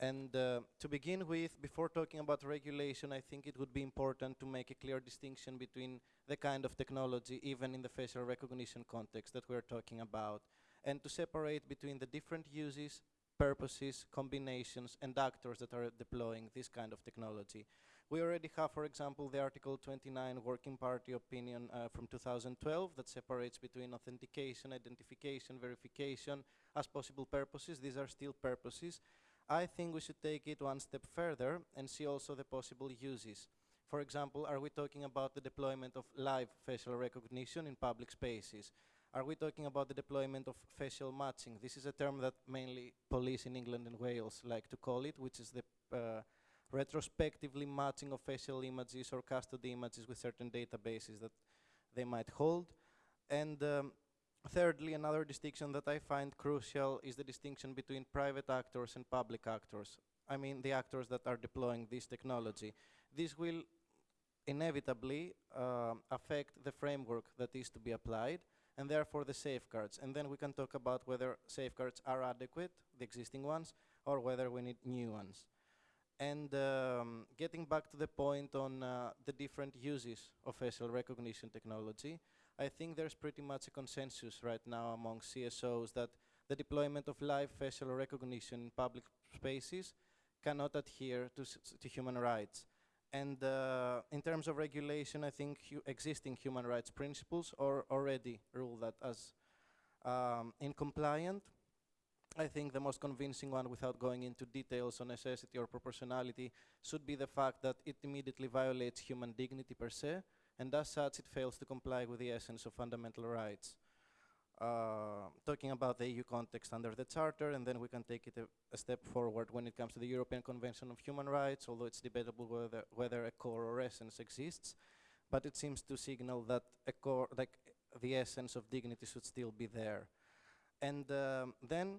And uh, to begin with, before talking about regulation, I think it would be important to make a clear distinction between the kind of technology, even in the facial recognition context that we're talking about, and to separate between the different uses, purposes, combinations, and actors that are deploying this kind of technology. We already have, for example, the Article 29 Working Party opinion uh, from 2012 that separates between authentication, identification, verification as possible purposes. These are still purposes. I think we should take it one step further and see also the possible uses. For example, are we talking about the deployment of live facial recognition in public spaces? Are we talking about the deployment of facial matching? This is a term that mainly police in England and Wales like to call it, which is the uh, retrospectively matching of facial images or custody images with certain databases that they might hold. And um, Thirdly, another distinction that I find crucial is the distinction between private actors and public actors. I mean the actors that are deploying this technology. This will inevitably uh, affect the framework that is to be applied and therefore the safeguards. And then we can talk about whether safeguards are adequate, the existing ones, or whether we need new ones. And um, getting back to the point on uh, the different uses of facial recognition technology, I think there's pretty much a consensus right now among CSOs that the deployment of live facial recognition in public spaces cannot adhere to, to human rights. And uh, in terms of regulation, I think hu existing human rights principles are already rule that as um, incompliant. I think the most convincing one, without going into details on necessity or proportionality, should be the fact that it immediately violates human dignity per se, and as such it fails to comply with the essence of fundamental rights. Uh, talking about the EU context under the Charter, and then we can take it a, a, step forward when it comes to the European Convention of Human Rights, although it's debatable whether, whether a core or essence exists, but it seems to signal that a core, like the essence of dignity should still be there. And um, then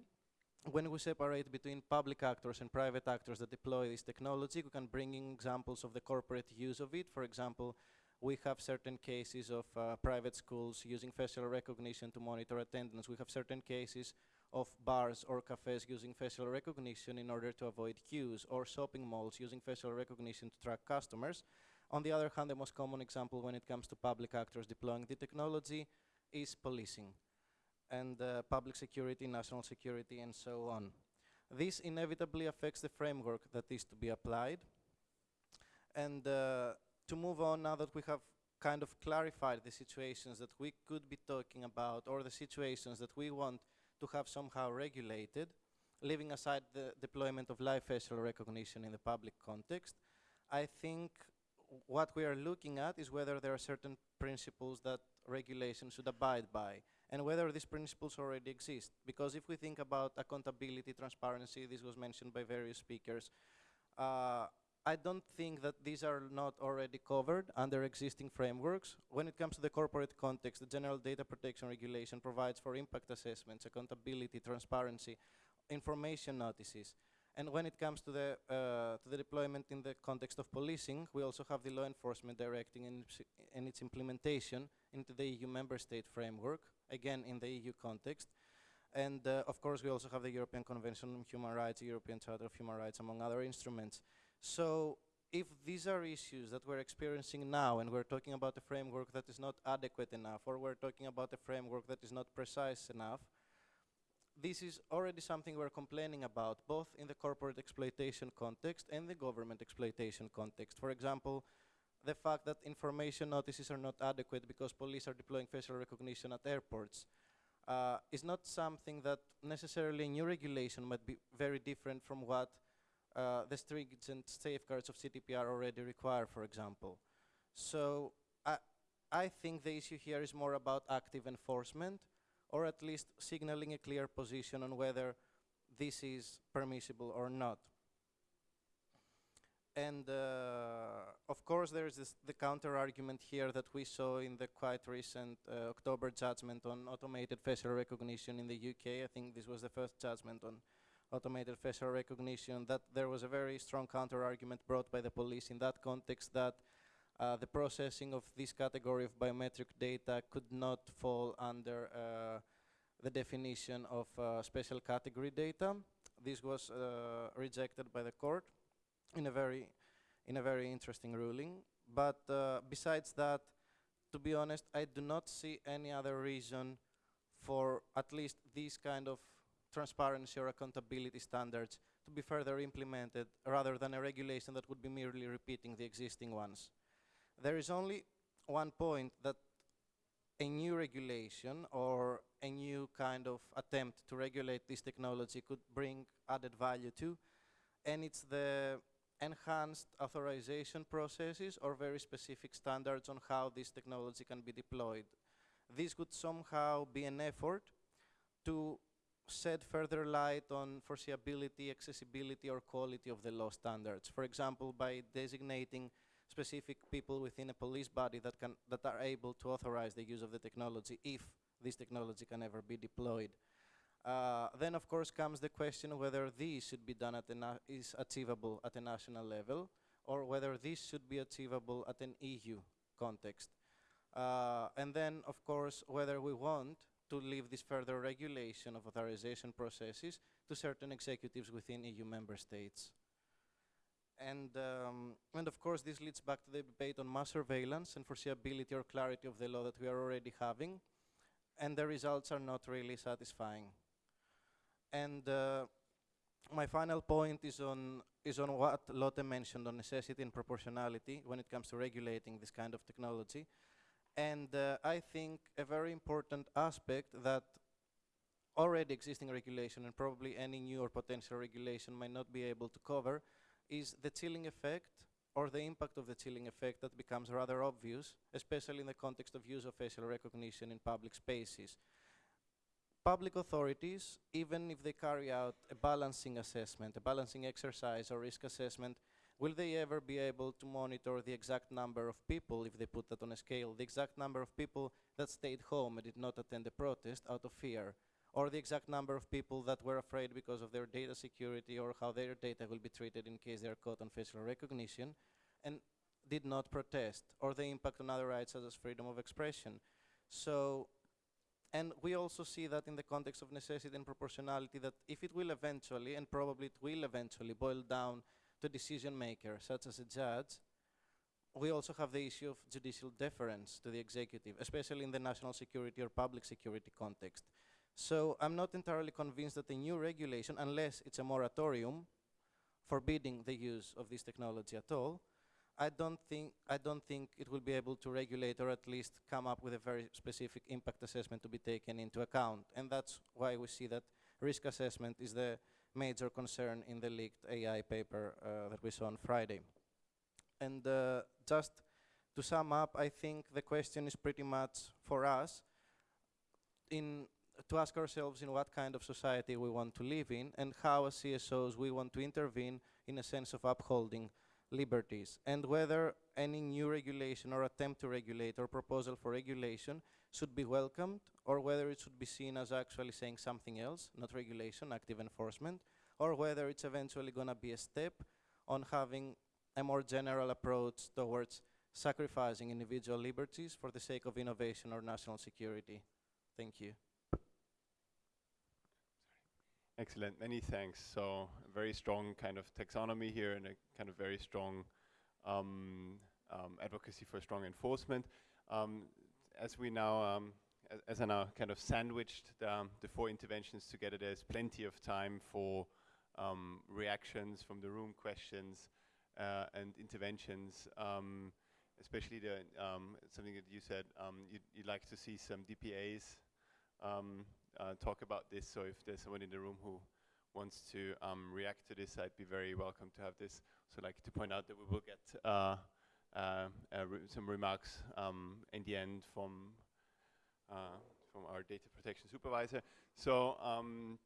when we separate between public actors and private actors that deploy this technology, we can bring in examples of the corporate use of it. For example, we have certain cases of uh, private schools using facial recognition to monitor attendance. We have certain cases of bars or cafes using facial recognition in order to avoid queues, or shopping malls using facial recognition to track customers. On the other hand, the most common example when it comes to public actors deploying the technology is policing and uh, public security, national security, and so on. This inevitably affects the framework that is to be applied. And uh, to move on, now that we have kind of clarified the situations that we could be talking about, or the situations that we want to have somehow regulated, leaving aside the deployment of live facial recognition in the public context, I think what we are looking at is whether there are certain principles that regulation should abide by and whether these principles already exist. Because if we think about accountability, transparency, this was mentioned by various speakers, uh, I don't think that these are not already covered under existing frameworks. When it comes to the corporate context, the General Data Protection Regulation provides for impact assessments, accountability, transparency, information notices. And when it comes to the, uh, to the deployment in the context of policing, we also have the law enforcement directive and, its implementation into the EU member state framework, again in the EU context. And uh, of course, we also have the European Convention on Human Rights, European Charter of Human Rights, among other instruments. So if these are issues that we're experiencing now and we're talking about a framework that is not adequate enough or we're talking about a framework that is not precise enough, this is already something we're complaining about, both in the corporate exploitation context and the government exploitation context. For example, the fact that information notices are not adequate because police are deploying facial recognition at airports uh, is not something that necessarily new regulation might be very different from what uh, the stringent safeguards of GDPR already require, for example. So I, I think the issue here is more about active enforcement or at least signaling a clear position on whether this is permissible or not. And uh, of course, there is the counter argument here that we saw in the quite recent uh, October judgment on automated facial recognition in the UK. I think this was the first judgment on automated facial recognition. That there was a very strong counter argument brought by the police in that context that uh, the processing of this category of biometric data could not fall under uh, the definition of uh, special category data. This was uh, rejected by the court in a very, in a very interesting ruling. But uh, besides that, to be honest, I do not see any other reason for at least these kind of transparency or accountability standards to be further implemented rather than a regulation that would be merely repeating the existing ones. There is only one point that a new regulation or a new kind of attempt to regulate this technology could bring added value to, and it's the enhanced authorization processes or very specific standards on how this technology can be deployed. This would somehow be an effort to shed further light on foreseeability, accessibility, or quality of the law standards. For example, by designating specific people within a police body that can that are able to authorize the use of the technology if this technology can ever be deployed. Uh, then of course comes the question whether this should be done at is achievable at a national level or whether this should be achievable at an EU context. Uh, and then of course whether we want to leave this further regulation of authorization processes to certain executives within EU member states. And, um, and of course, this leads back to the debate on mass surveillance and foreseeability or clarity of the law that we are already having. And the results are not really satisfying. And uh, my final point is on is on what Lotte mentioned on necessity and proportionality when it comes to regulating this kind of technology. And uh, I think a very important aspect that already existing regulation and probably any new or potential regulation might not be able to cover is the chilling effect or the impact of the chilling effect that becomes rather obvious, especially in the context of use of facial recognition in public spaces. Public authorities, even if they carry out a balancing assessment, a balancing exercise or risk assessment, will they ever be able to monitor the exact number of people, if they put that on a scale, the exact number of people that stayed home and did not attend the protest out of fear? or the exact number of people that were afraid because of their data security or how their data will be treated in case they are caught on facial recognition and did not protest, or the impact on other rights such as freedom of expression. So, and we also see that in the context of necessity and proportionality that if it will eventually, and probably it will eventually, boil down to decision makers, such as a judge, we also have the issue of judicial deference to the executive, especially in the national security or public security context. So I'm not entirely convinced that the new regulation, unless it's a moratorium forbidding the use of this technology at all, I don't think I don't think it will be able to regulate or at least come up with a very specific impact assessment to be taken into account. And that's why we see that risk assessment is the major concern in the leaked AI paper uh, that we saw on Friday. And uh, just to sum up, I think the question is pretty much for us in to ask ourselves in what kind of society we want to live in and how as CSOs we want to intervene in a sense of upholding liberties and whether any new regulation or attempt to regulate or proposal for regulation should be welcomed or whether it should be seen as actually saying something else, not regulation, active enforcement, or whether it's eventually going to be a step on having a more general approach towards sacrificing individual liberties for the sake of innovation or national security. Thank you. Excellent, many thanks. So very strong kind of taxonomy here and a kind of very strong um, um, advocacy for strong enforcement. Um, as we now, um, as, as, I now kind of sandwiched the, um, the, four interventions together, there's plenty of time for um, reactions from the room, questions uh, and interventions especially the um, something that you said you'd, you'd, like to see some DPAs um, uh, talk about this. So if there's someone in the room who wants to um, react to this, I'd be very welcome to have this. So I'd like to point out that we will get uh, re some remarks um, in the end from uh, from our data protection supervisor. So um,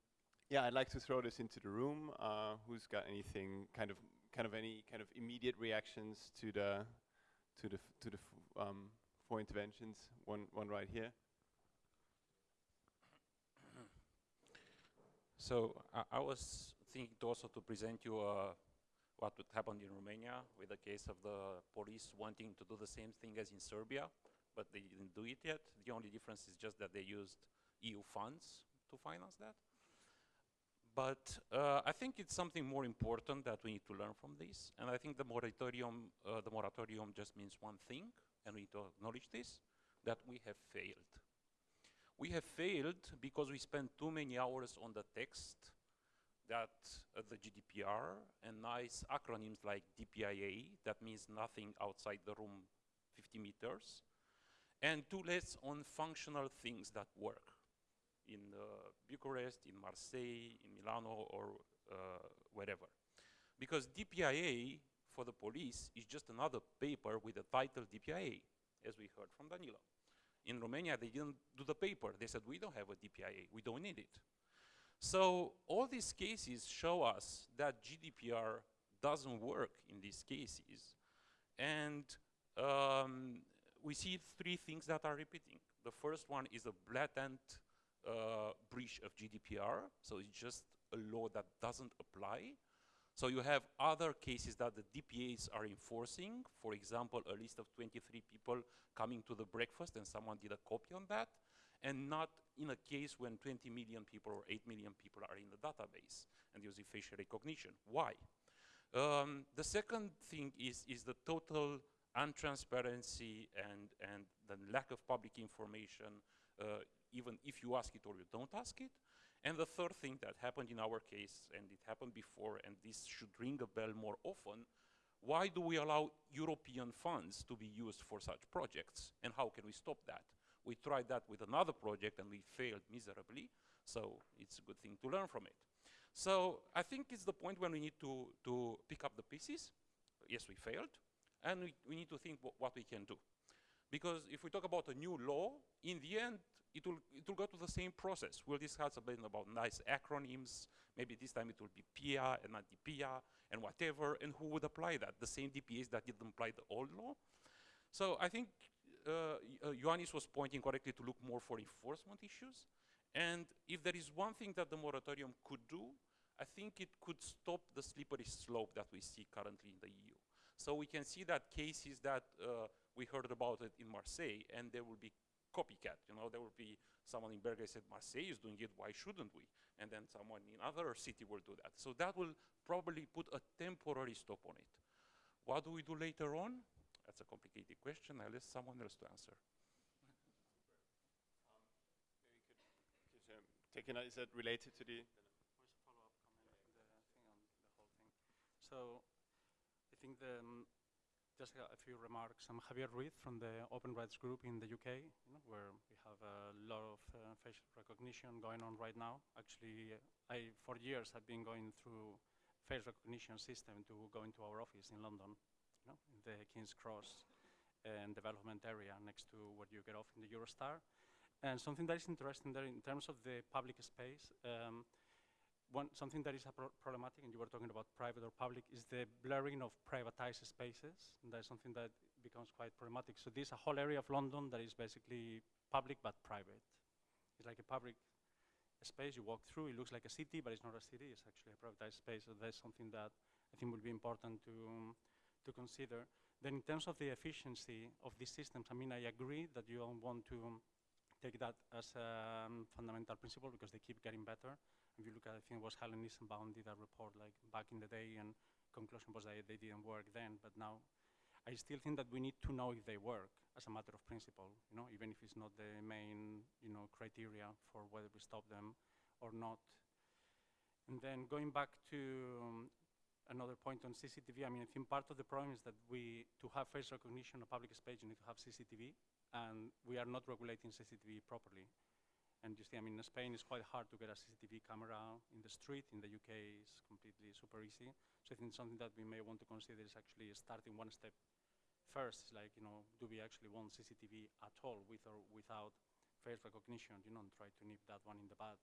yeah, I'd like to throw this into the room. Uh, who's got anything kind of kind of any kind of immediate reactions to the to the to the um, four interventions? One one right here. So I, I was thinking also to present you uh, what would happen in Romania with the case of the police wanting to do the same thing as in Serbia, but they didn't do it yet. The only difference is just that they used EU funds to finance that. But uh, I think it's something more important that we need to learn from this. And I think the moratorium, uh, the moratorium just means one thing, and we need to acknowledge this, that we have failed. We have failed because we spent too many hours on the text that uh, the GDPR and nice acronyms like DPIA, that means nothing outside the room 50 meters, and two less on functional things that work in uh, Bucharest, in Marseille, in Milano, or uh, wherever. Because DPIA for the police is just another paper with the title DPIA, as we heard from Danilo. In Romania, they didn't do the paper. They said, we don't have a DPIA, we don't need it. So all these cases show us that GDPR doesn't work in these cases. And um, we see three things that are repeating. The first one is a blatant uh, breach of GDPR. So it's just a law that doesn't apply. So you have other cases that the DPAs are enforcing, for example, a list of 23 people coming to the breakfast and someone did a copy on that, and not in a case when 20 million people or 8 million people are in the database and using facial recognition. Why? Um, the second thing is, is the total untransparency and, and the lack of public information, uh, even if you ask it or you don't ask it. And the third thing that happened in our case, and it happened before, and this should ring a bell more often, why do we allow European funds to be used for such projects? And how can we stop that? We tried that with another project and we failed miserably, so it's a good thing to learn from it. So I think it's the point when we need to, to pick up the pieces. Yes, we failed, and we, we need to think what we can do. Because if we talk about a new law, in the end, it will, it will go to the same process. We'll discuss a bit about nice acronyms. Maybe this time it will be PIA and not DPIA and whatever, and who would apply that? The same DPAs that didn't apply the old law? So I think uh, uh, Ioannis was pointing correctly to look more for enforcement issues. And if there is one thing that the moratorium could do, I think it could stop the slippery slope that we see currently in the EU. So we can see that cases that uh, we heard about it in Marseille, and there will be copycat. You know, there will be someone in Berger said, Marseille is doing it, why shouldn't we? And then someone in other city will do that. So that will probably put a temporary stop on it. What do we do later on? That's a complicated question. I'll let someone else to answer. Taking is that related to the So I think the, um, just a, a, few remarks. I'm Javier Ruiz from the Open Rights Group in the UK, you know, where we have a lot of uh, facial recognition going on right now. Actually, I, for years, have been going through face recognition system to go into our office in London, know, in the King's Cross and development area next to where you get off in the Eurostar. And something that is interesting there in terms of the public space, um, one, something that is pro problematic, and you were talking about private or public, is the blurring of privatized spaces. And that is something that becomes quite problematic. So there's a whole area of London that is basically public but private. It's like a public space you walk through. It looks like a city, but it's not a city. It's actually a privatized space. So that's something that I think will be important to, um, to consider. Then in terms of the efficiency of these systems, I mean, I agree that you don't want to take that as a um, fundamental principle because they keep getting better. If you look at, I think it was Helen Nissenbaum did a report like back in the day and conclusion was that they didn't work then, but now I still think that we need to know if they work as a matter of principle, you know, even if it's not the main, you know, criteria for whether we stop them or not. And then going back to um, another point on CCTV, I mean, I think part of the problem is that we, to have face recognition of public space, you need to have CCTV, and we are not regulating CCTV properly. And you see, I mean, in Spain, it's quite hard to get a CCTV camera in the street. In the UK, it's completely super easy. So I think something that we may want to consider is actually starting one step first. Like, you know, do we actually want CCTV at all with or without face recognition, you know, and try to nip that one in the bud.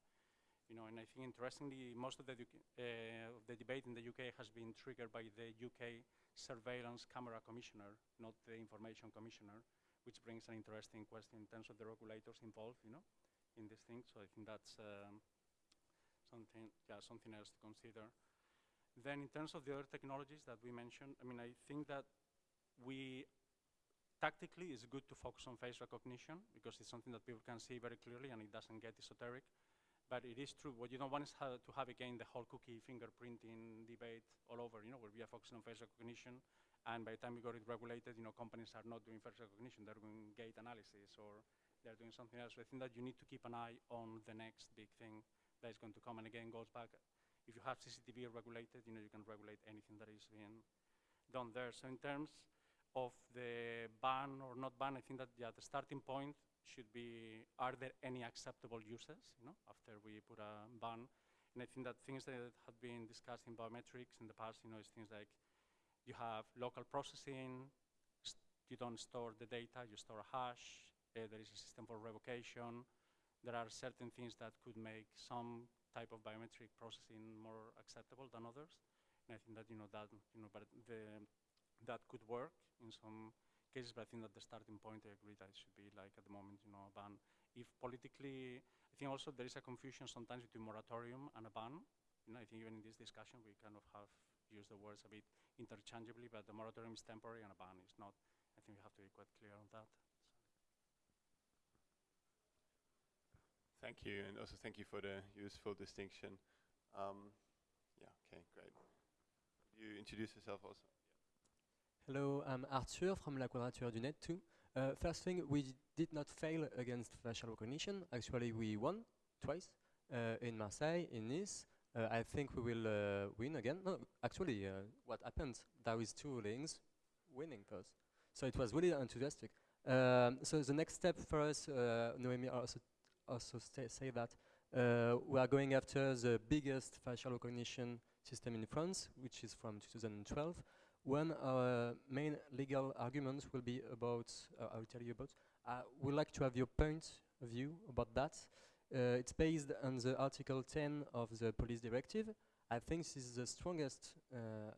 You know, and I think interestingly, most of the, uh, the debate in the UK has been triggered by the UK Surveillance Camera Commissioner, not the Information Commissioner, which brings an interesting question in terms of the regulators involved, you know in this thing. So I think that's um, something, yeah, something else to consider. Then in terms of the other technologies that we mentioned, I mean, I think that we, tactically, it's good to focus on face recognition because it's something that people can see very clearly and it doesn't get esoteric. But it is true, what you don't want is to have again the whole cookie fingerprinting debate all over, you know, where we are focusing on face recognition and by the time we got it regulated, you know, companies are not doing face recognition, they're doing gait analysis or they're doing something else. So I think that you need to keep an eye on the next big thing that is going to come. And again, goes back, if you have CCTV regulated, you know, you can regulate anything that is being done there. So in terms of the ban or not ban, I think that yeah, the starting point should be, are there any acceptable uses, you know, after we put a ban? And I think that things that have been discussed in biometrics in the past, you know, is things like you have local processing, you don't store the data, you store a hash, uh, there is a system for revocation. There are certain things that could make some type of biometric processing more acceptable than others. And I think that, you know, that, you know, but the, that could work in some cases, but I think that the starting point, I agree that it should be like at the moment, you know, a ban. If politically, I think also there is a confusion sometimes between moratorium and a ban. You know, I think even in this discussion, we kind of have used the words a bit interchangeably, but the moratorium is temporary and a ban is not. I think we have to be quite clear on that. Thank you, and also thank you for the useful distinction. Um, yeah, okay, great. Could you introduce yourself also? Hello, I'm Arthur from La Quadrature du Net too. Uh, first thing, we did not fail against facial recognition. Actually, we won twice. uh, in Marseille, in Nice. Uh, I think we will uh, win again. No, actually, uh, what happened? There is two rulings, winning first. So it was really enthusiastic. Um, so the next step for us, uh, Noemi also also say that we are going after the biggest facial recognition system in France, which is from 2012. One our main legal arguments will be about. Uh, I will tell you about. I would like to have your point of view about that. Uh, it's based on the Article 10 of the Police Directive. I think this is the strongest uh,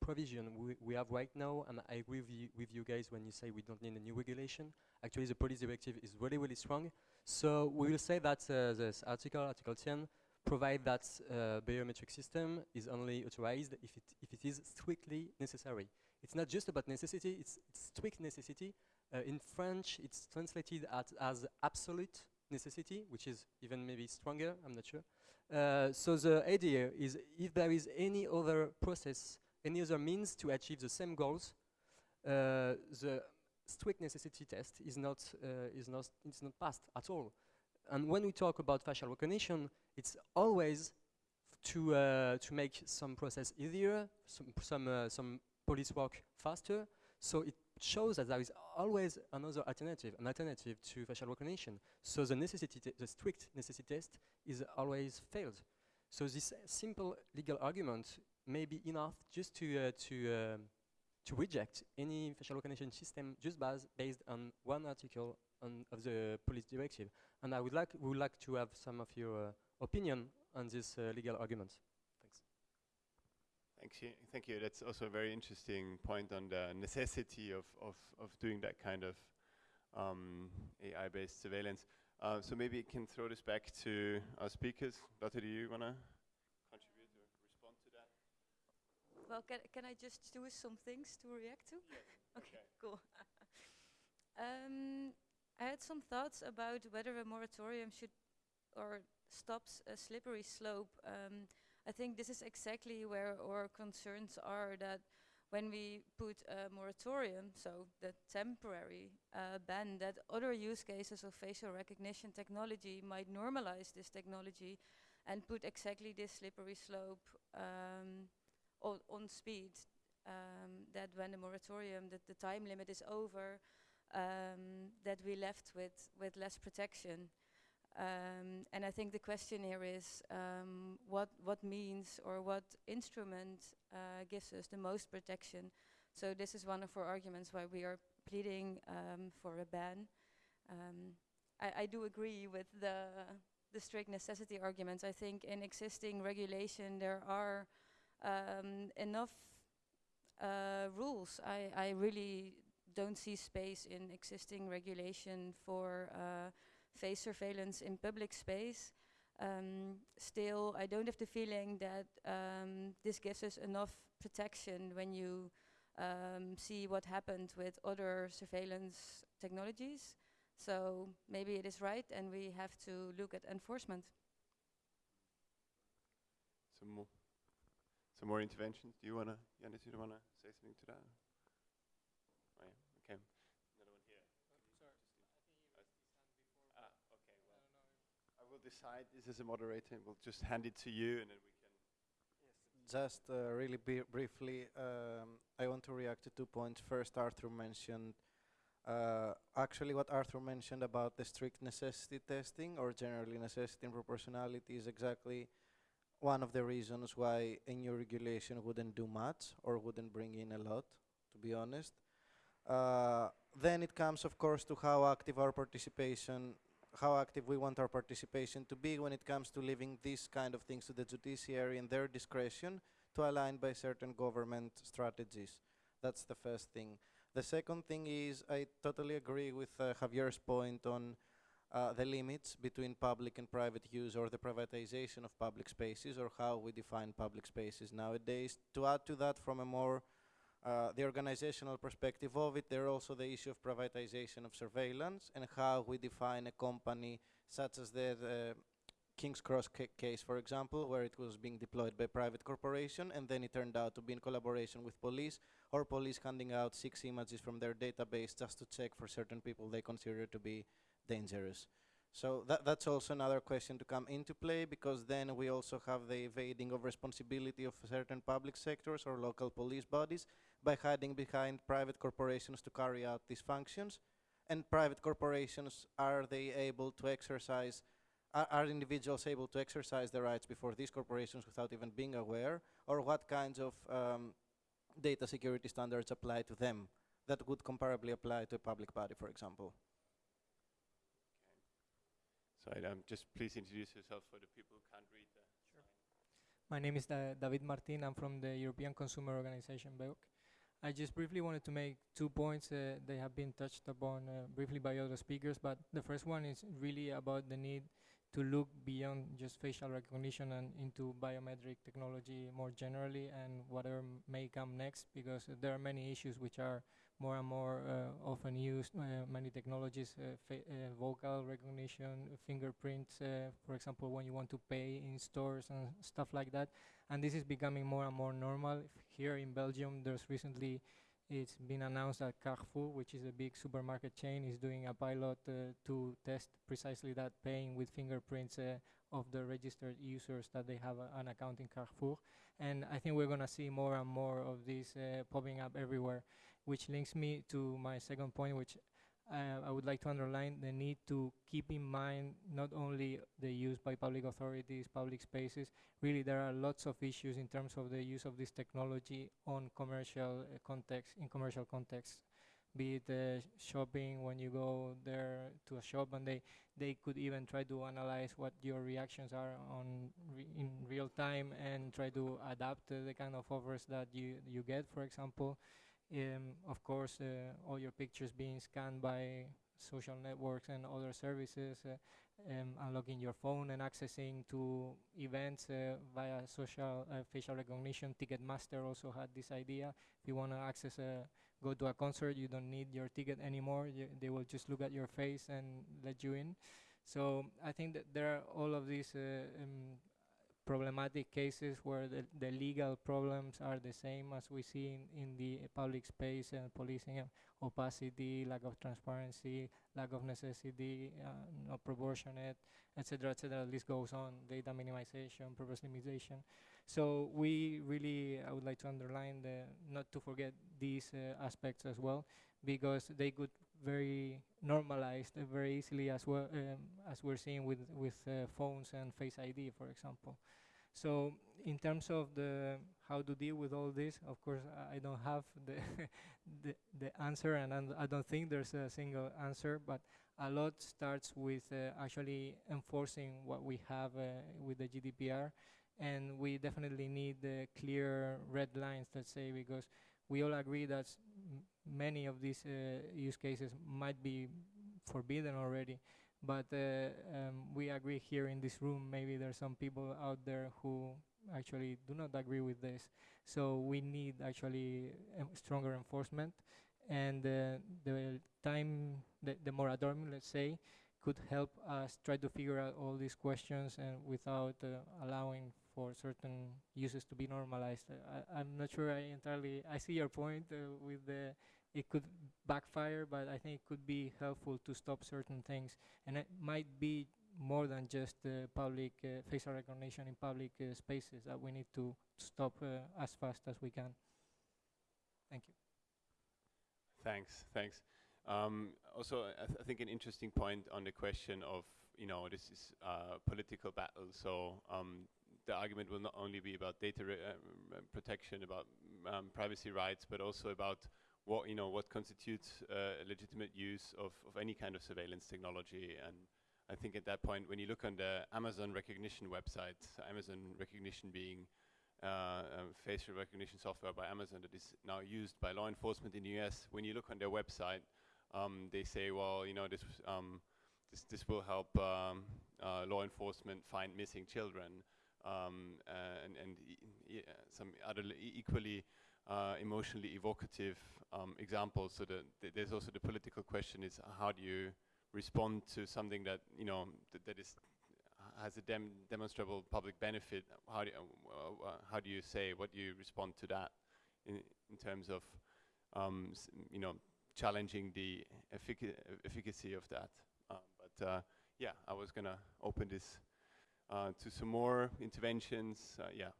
provision we, we have right now, and I agree with you, with you guys when you say we don't need a new regulation. Actually, the Police Directive is really, really strong. So we will say that uh, this article, Article 10, provide that uh, biometric system is only authorized if it, if it is strictly necessary. It's not just about necessity, it's, it's strict necessity. Uh, in French, it's translated at, as absolute necessity, which is even maybe stronger, I'm not sure. Uh, so the idea is if there is any other process, any other means to achieve the same goals, uh, the strict necessity test is not, uh, is not, it's not passed at all. And when we talk about facial recognition, it's always to, uh, to make some process easier, some, some, uh, some police work faster. So it shows that there is always another alternative, an alternative to facial recognition. So the necessity, the strict necessity test is always failed. So this simple legal argument may be enough just to, uh, to, um, to reject any facial recognition system just bas based on one article on, of the police directive. And I would like, we would like to have some of your uh, opinion on this uh, legal argument. Thanks. Thank you. Thank you. That's also a very interesting point on the necessity of, of, of doing that kind of um, AI-based surveillance. Uh, so maybe I can throw this back to our speakers. Lotte, do you want to contribute or respond to that? Well, can, can I just do some things to react to? *laughs* okay, cool. *laughs* um, I had some thoughts about whether a moratorium should or stops a slippery slope. Um, I think this is exactly where our concerns are that when we put a moratorium, so the temporary uh, ban, that other use cases of facial recognition technology might normalize this technology and put exactly this slippery slope um, on, on speed. Um, that when the moratorium, that the time limit is over, um, that we left with, with less protection. Um, and I think the question here is um, what what means or what instrument uh, gives us the most protection. So this is one of our arguments why we are pleading um, for a ban. Um, I, I do agree with the the strict necessity arguments. I think in existing regulation there are um, enough uh, rules. I, I really don't see space in existing regulation for uh, face surveillance in public space. Um, still, I don't have the feeling that um, this gives us enough protection when you um, see what happened with other surveillance technologies. So maybe it is right, and we have to look at enforcement. Some more, some more interventions. Do you want to, Yannis, you want to say something to that? Oh, yeah. Okay. Another one here. Ah, okay. Well, I will decide this as a moderator. and We'll just hand it to you, and then we can. Just uh, really briefly, um, I want to react to two points. First, Arthur mentioned, uh, actually, what Arthur mentioned about the strict necessity testing or generally necessity and proportionality is exactly one of the reasons why a new regulation wouldn't do much or wouldn't bring in a lot, to be honest. Uh, then it comes, of course, to how active our participation, how active we want our participation to be when it comes to leaving these kind of things to the judiciary and their discretion to align by certain government strategies. That's the first thing. The second thing is I totally agree with uh, Javier's point on uh, the limits between public and private use or the privatization of public spaces or how we define public spaces nowadays. To add to that from a more uh, the organizational perspective of it, there are also the issue of privatization of surveillance and how we define a company such as the, the King's Cross ca case, for example, where it was being deployed by a private corporation and then it turned out to be in collaboration with police or police handing out six images from their database just to check for certain people they consider to be dangerous. So that, that's also another question to come into play because then we also have the evading of responsibility of certain public sectors or local police bodies by hiding behind private corporations to carry out these functions. And private corporations, are they able to exercise, are, are individuals able to exercise their rights before these corporations without even being aware? Or what kinds of um, data security standards apply to them that would comparably apply to a public body, for example? So um, just please introduce yourself for the people who can't read the My name is Da- David Martin. I'm from the European Consumer Organization, BEUC. I just briefly wanted to make two points. Uh, they have been touched upon uh, briefly by other speakers, but the first one is really about the need to look beyond just facial recognition and into biometric technology more generally and whatever may come next, because there are many issues which are more and more uh, often used. Uh, many technologies, uh, uh, vocal recognition, fingerprints, uh, for example, when you want to pay in stores and stuff like that. And this is becoming more and more normal. Here in Belgium, there's recently it's been announced that Carrefour, which is a big supermarket chain, is doing a pilot uh, to test precisely that paying with fingerprints uh, of the registered users that they have a, an account in Carrefour. And I think we're going to see more and more of this uh, popping up everywhere, which links me to my second point, which uh, I would like to underline the need to keep in mind not only the use by public authorities, public spaces, really there are lots of issues in terms of the use of this technology on commercial uh, context, in commercial context, be it uh, shopping when you go there to a shop and they, they could even try to analyze what your reactions are on re in real time and try to adapt uh, the kind of offers that you, you get, for example. Um, of course, uh, all your pictures being scanned by social networks and other services, uh, um, unlocking your phone and accessing to events uh, via social uh, facial recognition. Ticketmaster also had this idea. If you want to access a go to a concert, you don't need your ticket anymore. Y they will just look at your face and let you in. So I think that there are all of these uh, um, problematic cases where the, the legal problems are the same as we see in, in the public space and policing opacity, lack of transparency, lack of necessity, uh, not proportionate, etc., etc. The list goes on. Data minimization, purpose limitation. So we really, I would like to underline the not to forget these uh, aspects as well, because they could very normalized uh, very easily as well um, as we're seeing with with uh, phones and Face ID, for example. So in terms of the how to deal with all this, of course, I don't have the *laughs* the, the answer, and I don't think there's a single answer. But a lot starts with uh, actually enforcing what we have uh, with the GDPR, and we definitely need clear red lines. Let's say because we all agree that many of these uh, use cases might be forbidden already, but uh, um, we agree here in this room. Maybe there are some people out there who actually do not agree with this. So we need actually um, stronger enforcement, and uh, the time, the, the moratorium, let's say, could help us try to figure out all these questions and without uh, allowing for certain uses to be normalized. Uh, I, I'm not sure I entirely. I see your point uh, with the. It could backfire, but I think it could be helpful to stop certain things, and it might be more than just uh, public uh, facial recognition in public uh, spaces that we need to stop uh, as fast as we can. Thank you. Thanks, thanks. Um, also, I, th- I think an interesting point on the question of, you know, this is a political battle. So um, the argument will not only be about data uh, protection, about um, privacy rights, but also about what, you know, what constitutes uh, legitimate use of, of any kind of surveillance technology. And I think at that point, when you look on the Amazon Rekognition website, Amazon Rekognition being uh, um, facial recognition software by Amazon that is now used by law enforcement in the US. When you look on their website, um, they say, well, you know, this um, this this will help um, uh, law enforcement find missing children, um, uh, and and e- some other equally uh, emotionally evocative um, examples. So the, th- there's also the political question: is how do you respond to something that you know th- that is has a dem- demonstrable public benefit, how do, you, uh, uh, how do you say, what do you respond to that in, in terms of, um, you know, challenging the effica- efficacy of that? Uh, but yeah, I was gonna open this uh, to some more interventions. Uh, yeah.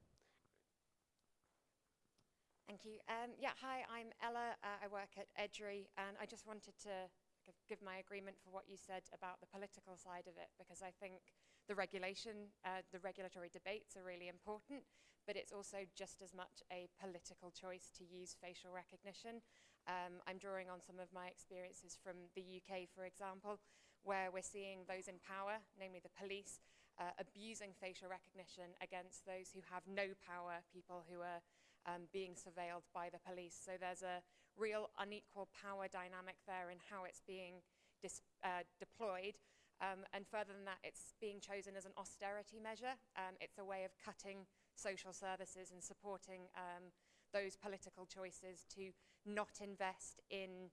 Thank you. Um, yeah, hi, I'm Ella. Uh, I work at EDRi, and I just wanted to give, give my agreement for what you said about the political side of it, because I think the regulation, uh, the regulatory debates are really important, but it's also just as much a political choice to use facial recognition. Um, I'm drawing on some of my experiences from the UK, for example, where we're seeing those in power, namely the police, uh, abusing facial recognition against those who have no power, people who are um, being surveilled by the police. So there's a real unequal power dynamic there in how it's being uh, deployed. Um, and further than that, it's being chosen as an austerity measure. Um, it's a way of cutting social services and supporting um, those political choices to not invest in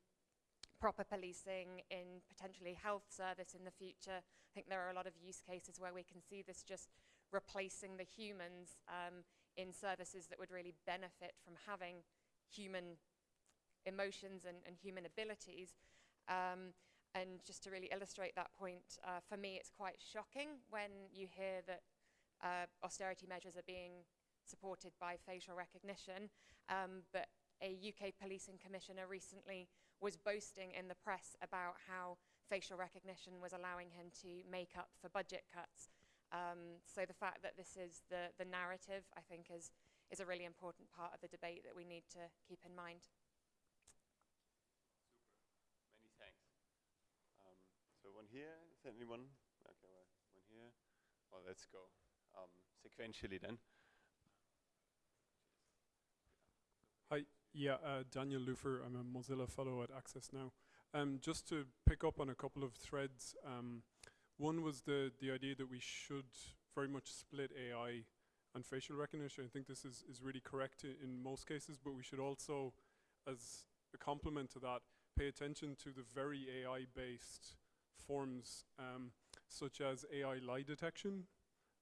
proper policing, in potentially health service in the future. I think there are a lot of use cases where we can see this just replacing the humans um, in services that would really benefit from having human emotions and, and human abilities. Um, and just to really illustrate that point, uh, for me it's quite shocking when you hear that uh, austerity measures are being supported by facial recognition, um, but a UK policing commissioner recently was boasting in the press about how facial recognition was allowing him to make up for budget cuts. Um, so the fact that this is the, the narrative, I think, is, is a really important part of the debate that we need to keep in mind. Super. Many thanks. Um, so one here, is there anyone? Okay, well, one here. Well, let's go um, sequentially then. Hi, yeah, uh, Daniel Leufer. I'm a Mozilla Fellow at Access Now. Um, just to pick up on a couple of threads, um, one was the, the idea that we should very much split AI and facial recognition. I think this is, is really correct in most cases, but we should also, as a complement to that, pay attention to the very AI-based forms um, such as AI lie detection,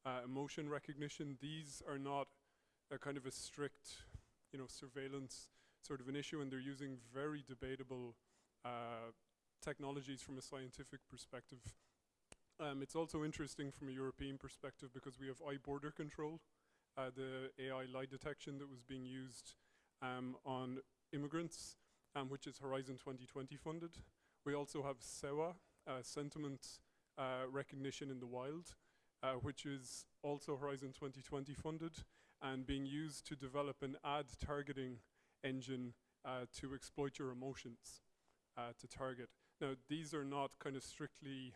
uh, emotion recognition. These are not a kind of a strict, you know, surveillance sort of an issue, and they're using very debatable uh, technologies from a scientific perspective. Um, it's also interesting from a European perspective because we have iBorderCtrl, uh, the AI lie detection that was being used um, on immigrants, um, which is Horizon 2020 funded. We also have SEWA, uh, sentiment uh, recognition in the wild, uh, which is also Horizon 2020 funded and being used to develop an ad targeting engine uh, to exploit your emotions uh, to target. Now, these are not kind of strictly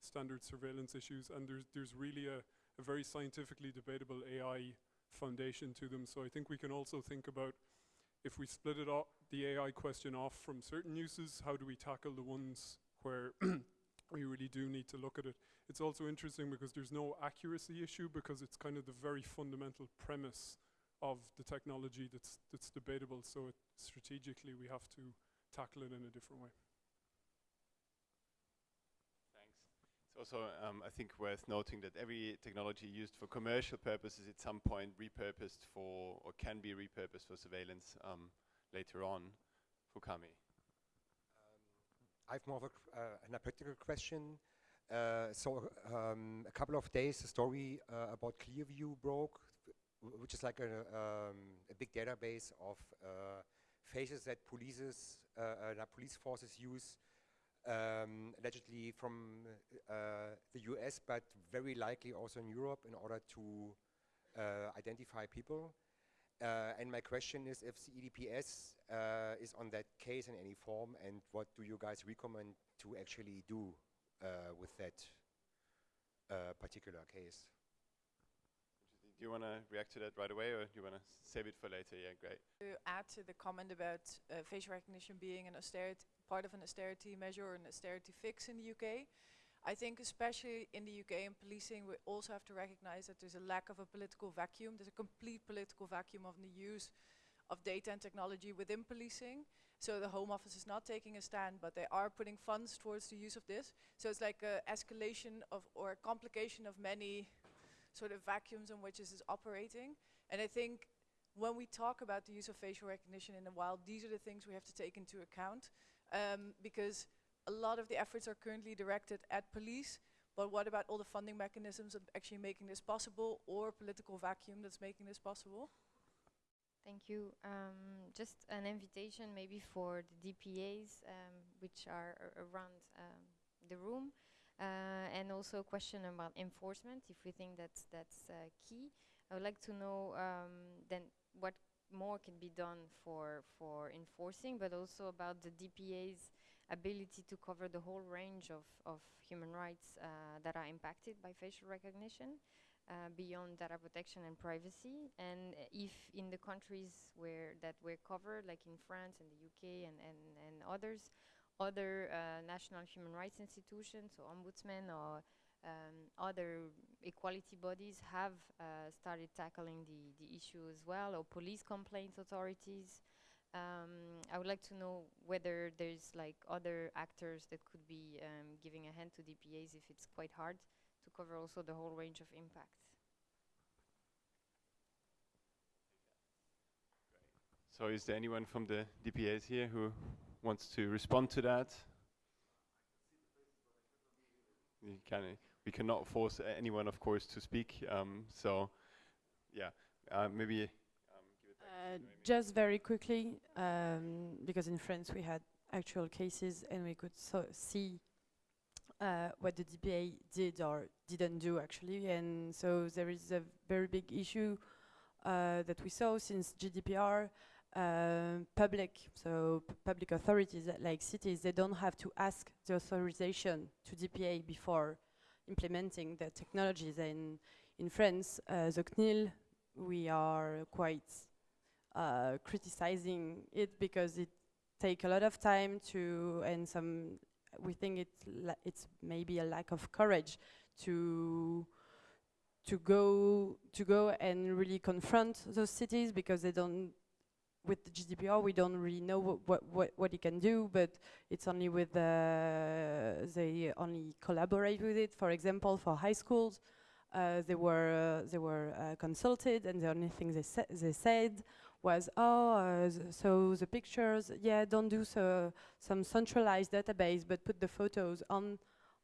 standard surveillance issues, and there's, there's really a, a very scientifically debatable AI foundation to them. So I think we can also think about if we split it off, the AI question off from certain uses, how do we tackle the ones where *clears throat* we really do need to look at it. It's also interesting because there's no accuracy issue because it's kind of the very fundamental premise of the technology that's, that's debatable. So strategically we have to tackle it in a different way. Thanks. It's also, um, I think, worth noting that every technology used for commercial purposes at some point repurposed for, or can be repurposed for surveillance um, later on. Fukami. Um, I have more of a, uh, an practical question. Uh, so um, a couple of days, a story uh, about Clearview broke, which is like a, um, a big database of uh, faces that polices, uh, uh, police forces use um, allegedly from uh, the US, but very likely also in Europe in order to uh, identify people. Uh, and my question is if the EDPS uh, is on that case in any form, and what do you guys recommend to actually do with that particular case? Do you want to react to that right away, or do you want to save it for later? Yeah, great. To add to the comment about uh, facial recognition being an austerity part of an austerity measure or an austerity fix in the UK. I think especially in the UK and policing, we also have to recognize that there's a lack of a political vacuum. There's a complete political vacuum of the use of data and technology within policing. So the Home Office is not taking a stand, but they are putting funds towards the use of this. So it's like an escalation of or a complication of many sort of vacuums in which this is operating. And I think when we talk about the use of facial recognition in the wild, these are the things we have to take into account um, because a lot of the efforts are currently directed at police, but what about all the funding mechanisms of actually making this possible or political vacuum that's making this possible? Thank you. Um, just an invitation maybe for the DPAs um, which are around um, the room. Uh, and also a question about enforcement, if we think that's, that's uh, key. I would like to know um, then what more can be done for, for enforcing, but also about the DPA's ability to cover the whole range of, of human rights uh, that are impacted by facial recognition beyond data protection and privacy. And if in the countries where that were covered, like in France and the UK and, and, and others, other uh, national human rights institutions, so ombudsmen or um, other equality bodies have uh, started tackling the, the issue as well, or police complaints authorities. Um, I would like to know whether there's like other actors that could be um, giving a hand to DPAs if it's quite hard to cover also the whole range of impacts. So is there anyone from the DPAs here who wants to respond to that? Can we cannot force anyone, of course, to speak. Um, so, yeah, uh, maybe uh, just very quickly, um, because in France we had actual cases and we could so see uh, what the DPA did or didn't do actually. And so there is a very big issue uh, that we saw since GDPR. Uh, public, so public authorities like cities, they don't have to ask the authorization to DPA before implementing the technologies. And in France, uh, the CNIL, we are quite uh, criticizing it because it take a lot of time to and some we think it's it's maybe a lack of courage to to go to go and really confront those cities because they don't with the GDPR we don't really know what what what, it can do but it's only with uh, they only collaborate with it for example for high schools uh, they were uh, they were uh, consulted and the only thing they, sa they said was, oh, so the pictures, yeah, don't do so some centralized database, but put the photos on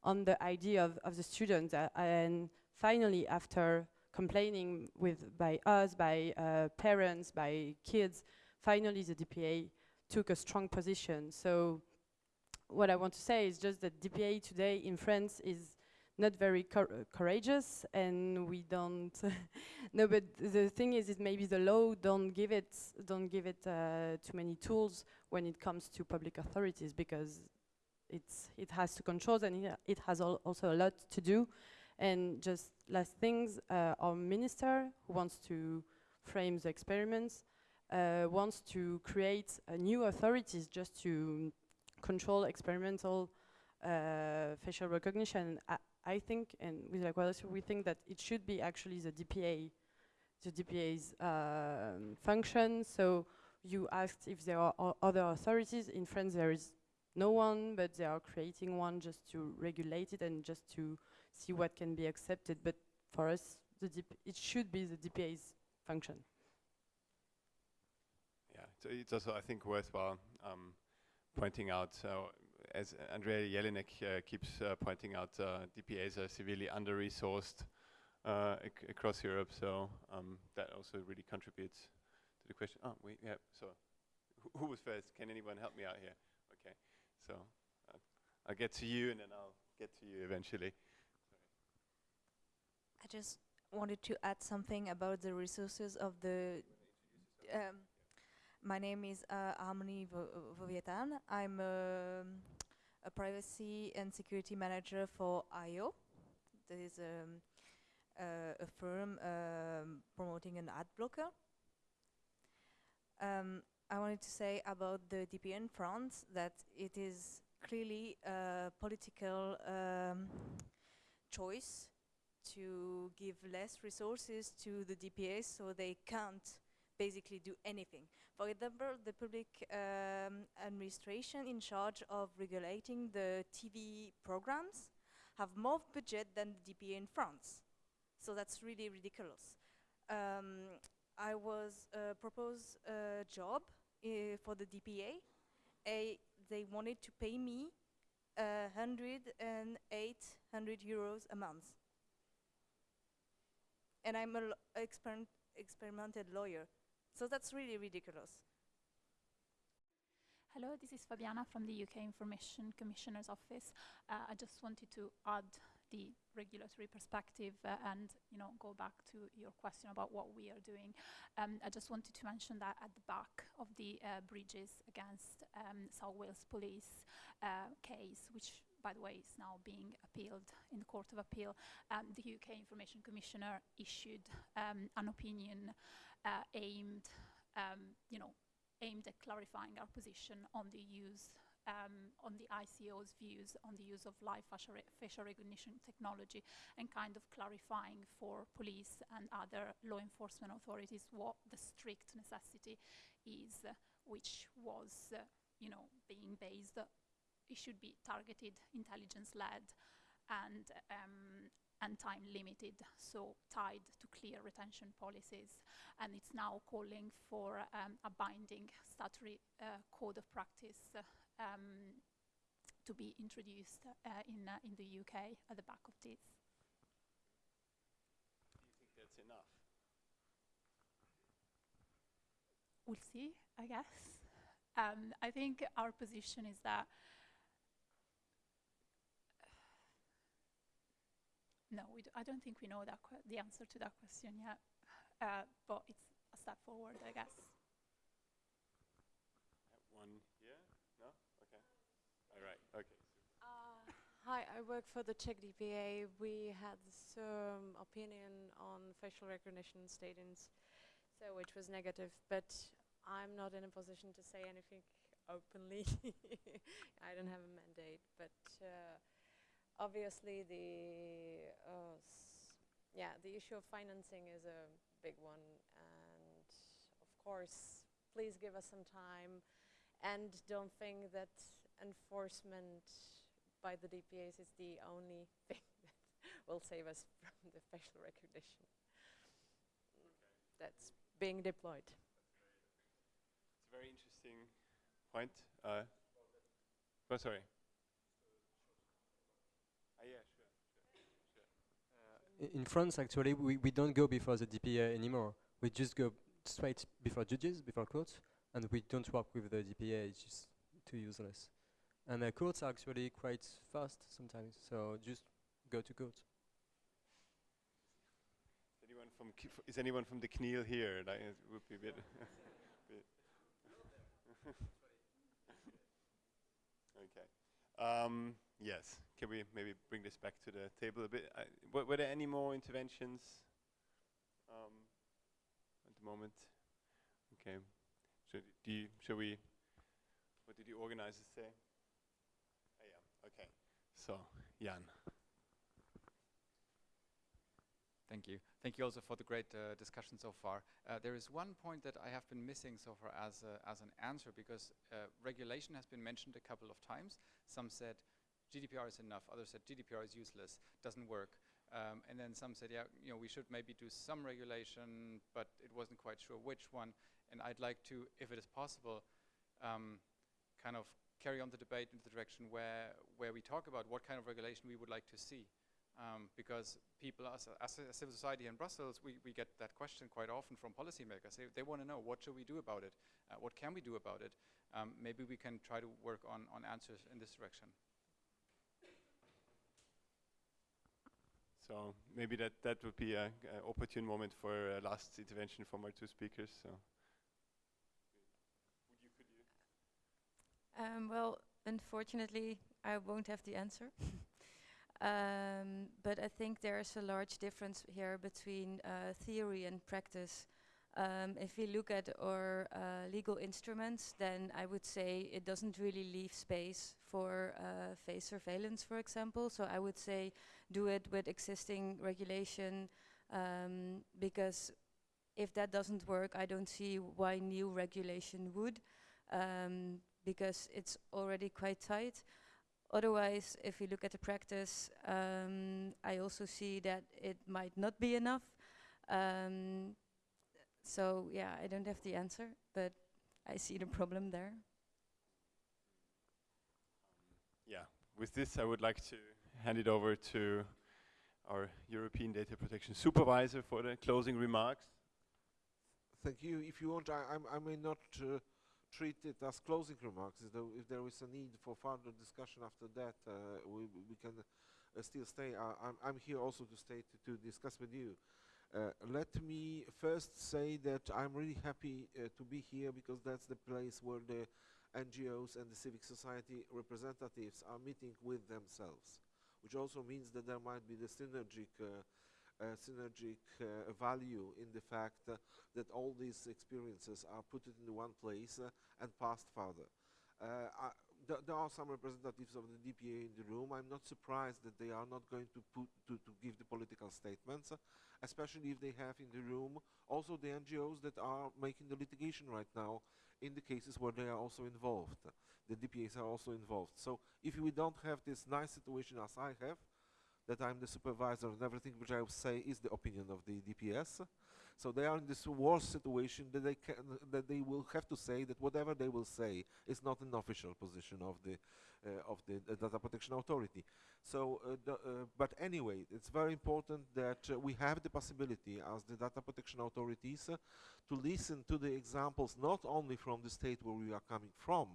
on the ID of, of the students. And finally, after complaining with by us, by uh, parents, by kids, finally the DPA took a strong position. So what I want to say is just that DPA today in France is not very courageous and we don't *laughs* no but the thing is is maybe the law don't give it don't give it uh, too many tools when it comes to public authorities because it's it has to control and it, it has al also a lot to do and just last things uh, our minister who wants to frame the experiments uh, wants to create new authorities just to control experimental uh, facial recognition. I think, and with Equality, we think that it should be actually the DPA, the DPA's um, function. So you asked if there are other authorities. In France, there is no one, but they are creating one just to regulate it and just to see what can be accepted. But for us, the it should be the DPA's function. So it's also, I think, worthwhile um, pointing out uh, as Andrea Jelinek uh, keeps uh, pointing out, uh, DPAs are severely under-resourced ac across Europe, so um, that also really contributes to the question. Oh, we yeah. So, wh who was first? Can anyone help me out here? Okay, so I'll get to you, and then I'll get to you eventually. I just wanted to add something about the resources of the. Um, my name is uh, Harmony Voviatan. I'm um, a privacy and security manager for eyeo. There is um, uh, a firm um, promoting an ad blocker. Um, I wanted to say about the DPN France that it is clearly a political um, choice to give less resources to the DPAs so they can't basically do anything. For example, the public um, administration in charge of regulating the TV programs have more budget than the DPA in France. So that's really ridiculous. Um, I was uh, proposed a job uh, for the DPA. A, they wanted to pay me uh, 100 and 800 euros a month. And I'm an exper experimented lawyer. So that's really ridiculous. Hello, this is Fabiana from the UK Information Commissioner's Office. Uh, I just wanted to add the regulatory perspective uh, and you know go back to your question about what we are doing. Um, I just wanted to mention that at the back of the uh, Bridges against um, South Wales Police uh, case, which by the way is now being appealed in the Court of Appeal, um, the UK Information Commissioner issued um, an opinion uh, aimed, um, you know, aimed at clarifying our position on the use um, on the ICO's views on the use of live facial, re facial recognition technology and kind of clarifying for police and other law enforcement authorities what the strict necessity is, uh, which was, uh, you know, being based, it should be targeted, intelligence-led, and um, and time limited, so tied to clear retention policies. And it's now calling for um, a binding statutory uh, code of practice uh, um, to be introduced uh, in, uh, in the UK at the back of this. Do you think that's enough? We'll see, I guess. Um, I think our position is that no, we d I don't think we know that the answer to that question yet, uh, but it's a step forward, I guess. One here? No? Okay. All right. Okay. Uh, hi, I work for the Czech DPA. We had some opinion on facial recognition statins, so which was negative, but I'm not in a position to say anything openly. *laughs* I don't have a mandate, but. Uh, obviously the uh, yeah the issue of financing is a big one and of course please give us some time and don't think that enforcement by the DPAs is the only *laughs* thing that will save us *laughs* from the facial recognition okay. that's being deployed. It's a very interesting point. Uh, oh, sorry. In France, actually, we, we don't go before the DPA anymore. We just go straight before judges, before courts, and we don't work with the DPA. It's just too useless. And the courts are actually quite fast sometimes, so just go to court. Is anyone from is anyone from the CNIL here? That would be a bit. *laughs* *laughs* okay. Um, yes. Can we maybe bring this back to the table a bit? Were, there any more interventions um, at the moment? Okay. So do you, shall we? What did the organizers say? Oh, yeah. Okay. So Jan. Thank you. Thank you also for the great uh, discussion so far. Uh, there is one point that I have been missing so far as, a, as an answer because uh, regulation has been mentioned a couple of times. Some said GDPR is enough. Others said GDPR is useless, doesn't work. Um, and then some said, yeah, you know, we should maybe do some regulation, but it wasn't quite sure which one. And I'd like to, if it is possible, um, kind of carry on the debate in the direction where, where we talk about what kind of regulation we would like to see. Um, because people, as a, as a, civil society in Brussels, we, we get that question quite often from policymakers. They, they want to know, what should we do about it? Uh, what can we do about it? Um, maybe we can try to work on, on answers in this direction. So maybe that, that would be an opportune moment for a last intervention from our two speakers. So. You, you? Um, well, unfortunately, I won't have the answer. *laughs* um, but I think there's a large difference here between uh, theory and practice. Um, if we look at our uh, legal instruments, then I would say it doesn't really leave space for uh, face surveillance, for example. So I would say do it with existing regulation, um, because if that doesn't work, I don't see why new regulation would, um, because it's already quite tight. Otherwise, if we look at the practice, um, I also see that it might not be enough. So yeah, I don't have the answer, but I see the problem there. yeah, with this, I would like to hand it over to our European Data Protection Supervisor for the closing remarks. Thank you. If you want, I, I'm- I may not uh, treat it as closing remarks. If there, if there is a need for further discussion after that, uh, we, we can uh, still stay. I, I'm, I'm here also to stay to, to discuss with you. Uh, let me first say that I'm really happy uh, to be here because that's the place where the NGOs and the civic society representatives are meeting with themselves, which also means that there might be the synergic uh, uh, synergic uh, value in the fact that all these experiences are put in one place and passed further. Th there are some representatives of the DPA in the room. I'm not surprised that they are not going to put to, to give the political statements, especially if they have in the room also the NGOs that are making the litigation right now in the cases where they are also involved. The DPAs are also involved. So if we don't have this nice situation as I have, that I'm the supervisor and everything which I say is the opinion of the DPS. So they are in this worse situation that they can that they will have to say that whatever they will say is not an official position of the uh, of the uh, data protection authority. So, uh, uh, but anyway, it's very important that we have the possibility as the data protection authorities to listen to the examples not only from the state where we are coming from,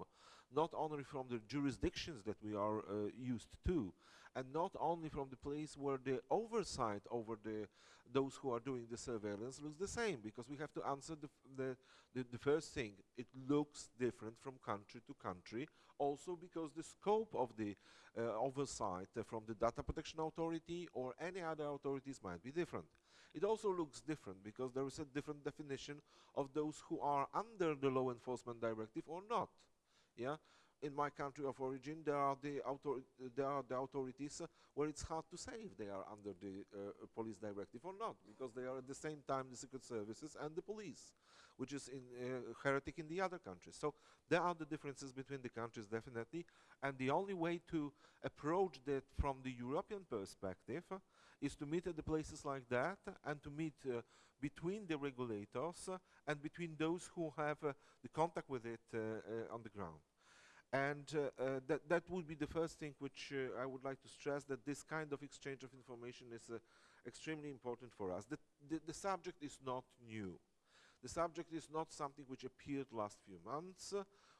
not only from the jurisdictions that we are uh, used to, and not only from the place where the oversight over the those who are doing the surveillance looks the same because we have to answer the, the, the, the first thing. It looks different from country to country also because the scope of the uh, oversight uh, from the data protection authority or any other authorities might be different. It also looks different because there is a different definition of those who are under the law enforcement directive or not yeah in my country of origin, there are the author there are the authorities uh, where it's hard to say if they are under the uh, police directive or not, because they are at the same time the secret services and the police, which is in uh, heretic in the other countries. So there are the differences between the countries definitely, and the only way to approach that from the European perspective uh, is to meet at the places like that and to meet uh, between the regulators uh, and between those who have the contact with it on the ground. And uh, uh, that, that would be the first thing which uh, I would like to stress, that this kind of exchange of information is extremely important for us. The, the, the subject is not new. The subject is not something which appeared last few months.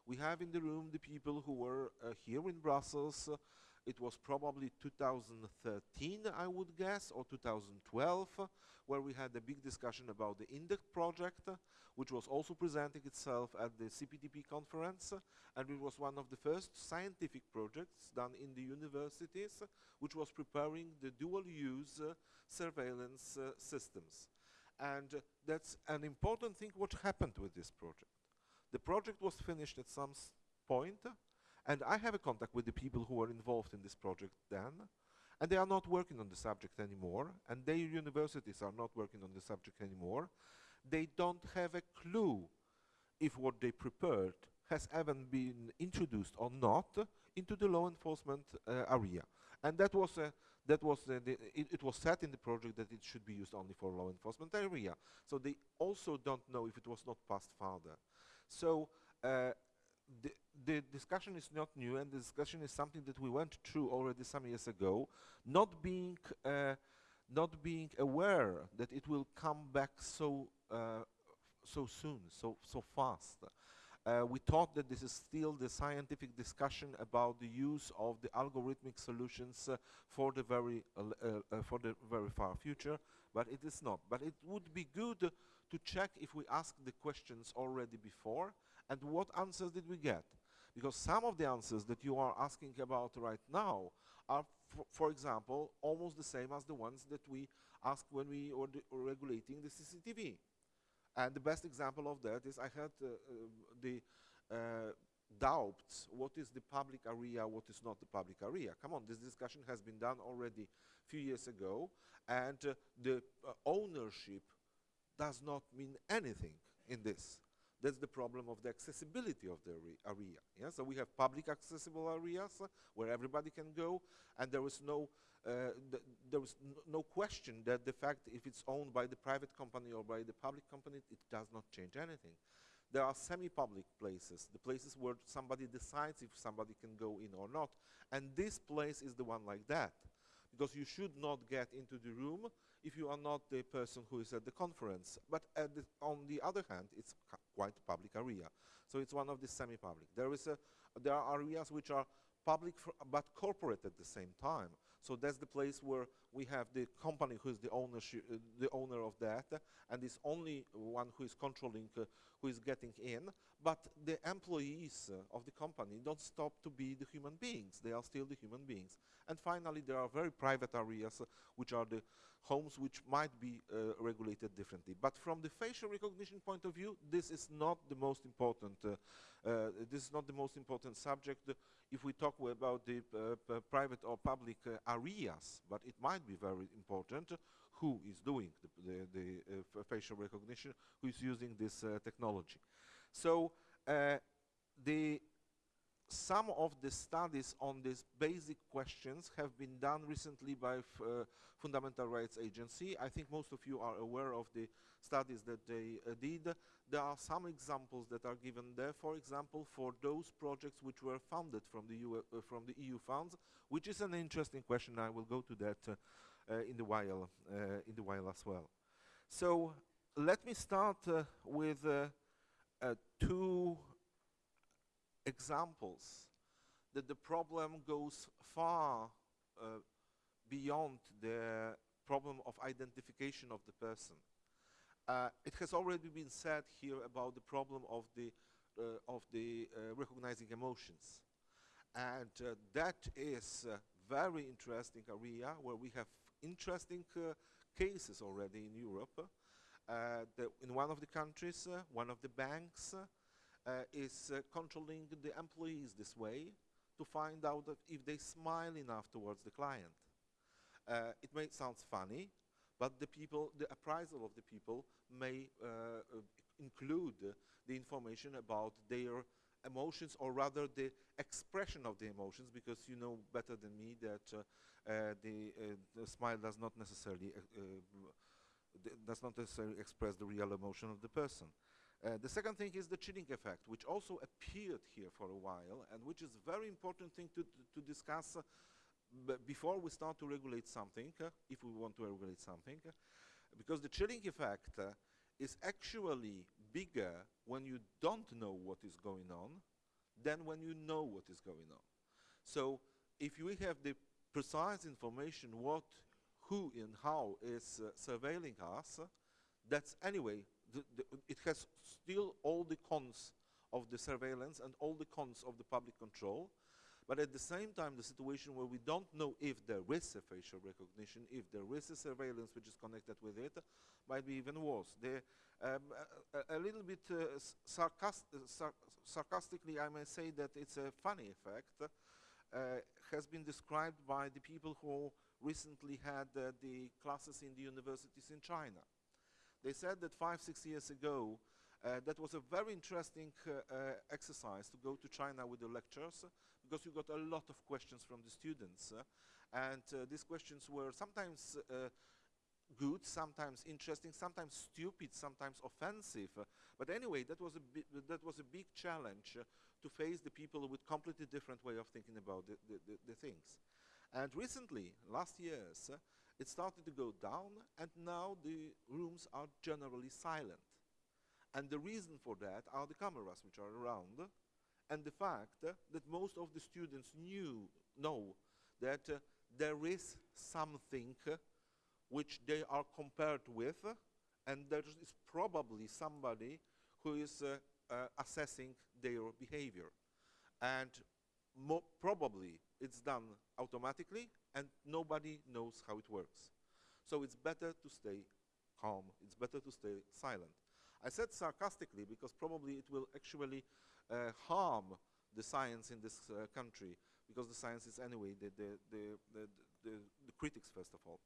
We have in the room the people who were here in Brussels. It was probably 2013, I would guess, or 2012, uh, where we had a big discussion about the INDECT project, which was also presenting itself at the CPDP conference, and it was one of the first scientific projects done in the universities, which was preparing the dual-use uh, surveillance uh, systems. And uh, that's an important thing what happened with this project. The project was finished at some point, and I have a contact with the people who were involved in this project then, and they are not working on the subject anymore, and their universities are not working on the subject anymore. They don't have a clue if what they prepared has ever been introduced or not into the law enforcement uh, area. And that was uh, that was uh, the, it, it was said in the project that it should be used only for law enforcement area. So they also don't know if it was not passed further. So uh, the, discussion is not new, and the discussion is something that we went through already some years ago, not being uh, not being aware that it will come back so uh, so soon, so so fast. Uh, we thought that this is still the scientific discussion about the use of the algorithmic solutions uh, for the very uh, uh, for the very far future, but it is not. But it would be good to check if we asked the questions already before and what answers did we get because some of the answers that you are asking about right now are for example almost the same as the ones that we asked when we were regulating the CCTV and the best example of that is I had uh, um, the uh, doubts what is the public area, what is not the public area. Come on, this discussion has been done already a few years ago, and uh, the uh, ownership does not mean anything in this. That's the problem of the accessibility of the area. Yeah? So we have public accessible areas uh, where everybody can go, and there is no uh, th- there is no question that the fact if it's owned by the private company or by the public company, it does not change anything. there are semi-public places, the places where somebody decides if somebody can go in or not. And this place is the one like that. Because you should not get into the room if you are not the person who is at the conference. But the on the other hand, it's quite public area. So it's one of the semi-public. There is a, there are areas which are public but corporate at the same time. So that's the place where we have the company who is the ownership, uh, the owner of that, and is only one who is controlling, uh, who is getting in. But the employees uh, of the company don't stop to be the human beings; they are still the human beings. And finally, there are very private areas, uh, which are the homes which might be regulated differently. But from the facial recognition point of view, this is not the most important. this is not the most important subject if we talk about the private or public areas, but it might be very important who is doing the, the, the uh, facial recognition, who is using this technology. So the some of the studies on these basic questions have been done recently by uh, Fundamental Rights Agency. I think most of you are aware of the studies that they uh, did. There are some examples that are given there, for example, for those projects which were funded from the, uh, from the EU funds, which is an interesting question. I will go to that uh, uh, in, the while, in the while as well. So let me start with two examples that the problem goes far uh, beyond the problem of identification of the person. Uh, it has already been said here about the problem of the uh, of the uh, recognizing emotions, and uh, that is a very interesting area where we have interesting uh, cases already in Europe. in one of the countries, one of the banks is uh, controlling the employees this way to find out if they smile enough towards the client. Uh, it may sound funny, but the people, the appraisal of the people may include the information about their emotions or rather the expression of the emotions because you know better than me that uh, uh, the, uh, the, smile does not necessarily does not necessarily express the real emotion of the person. Uh, the second thing is the chilling effect, which also appeared here for a while, and which is a very important thing to, to, discuss uh, before we start to regulate something, uh, if we want to regulate something, uh, because the chilling effect uh, is actually bigger when you don't know what is going on than when you know what is going on. So if we have the precise information what, who and how is surveilling us, that's anyway the, the, it has still all the cons of the surveillance and all the cons of the public control. But at the same time, the situation where we don't know if there is a facial recognition, if there is a surveillance which is connected with it, might be even worse. Um, a, a, little bit uh, sarcast sar sarcastically, I may say that it's a funny effect, uh, has been described by the people who recently had uh, the classes in the universities in China. They said that five, six years ago, uh, that was a very interesting uh, uh, exercise to go to China with the lectures because you got a lot of questions from the students. Uh, and uh, these questions were sometimes uh, good, sometimes interesting, sometimes stupid, sometimes offensive. but anyway, that was a, that was a big challenge to face the people with completely different way of thinking about the, the, the, the things. And recently, last years, it started to go down, and now the rooms are generally silent. And the reason for that are the cameras which are around, and the fact uh, that most of the students knew, know that uh, there is something uh, which they are compared with, and there is probably somebody who is uh, uh, assessing their behavior. And probably it's done automatically and nobody knows how it works. So it's better to stay calm, it's better to stay silent. I said sarcastically because probably it will actually uh, harm the science in this uh, country because the science is anyway the, the, the, the, critics first of all.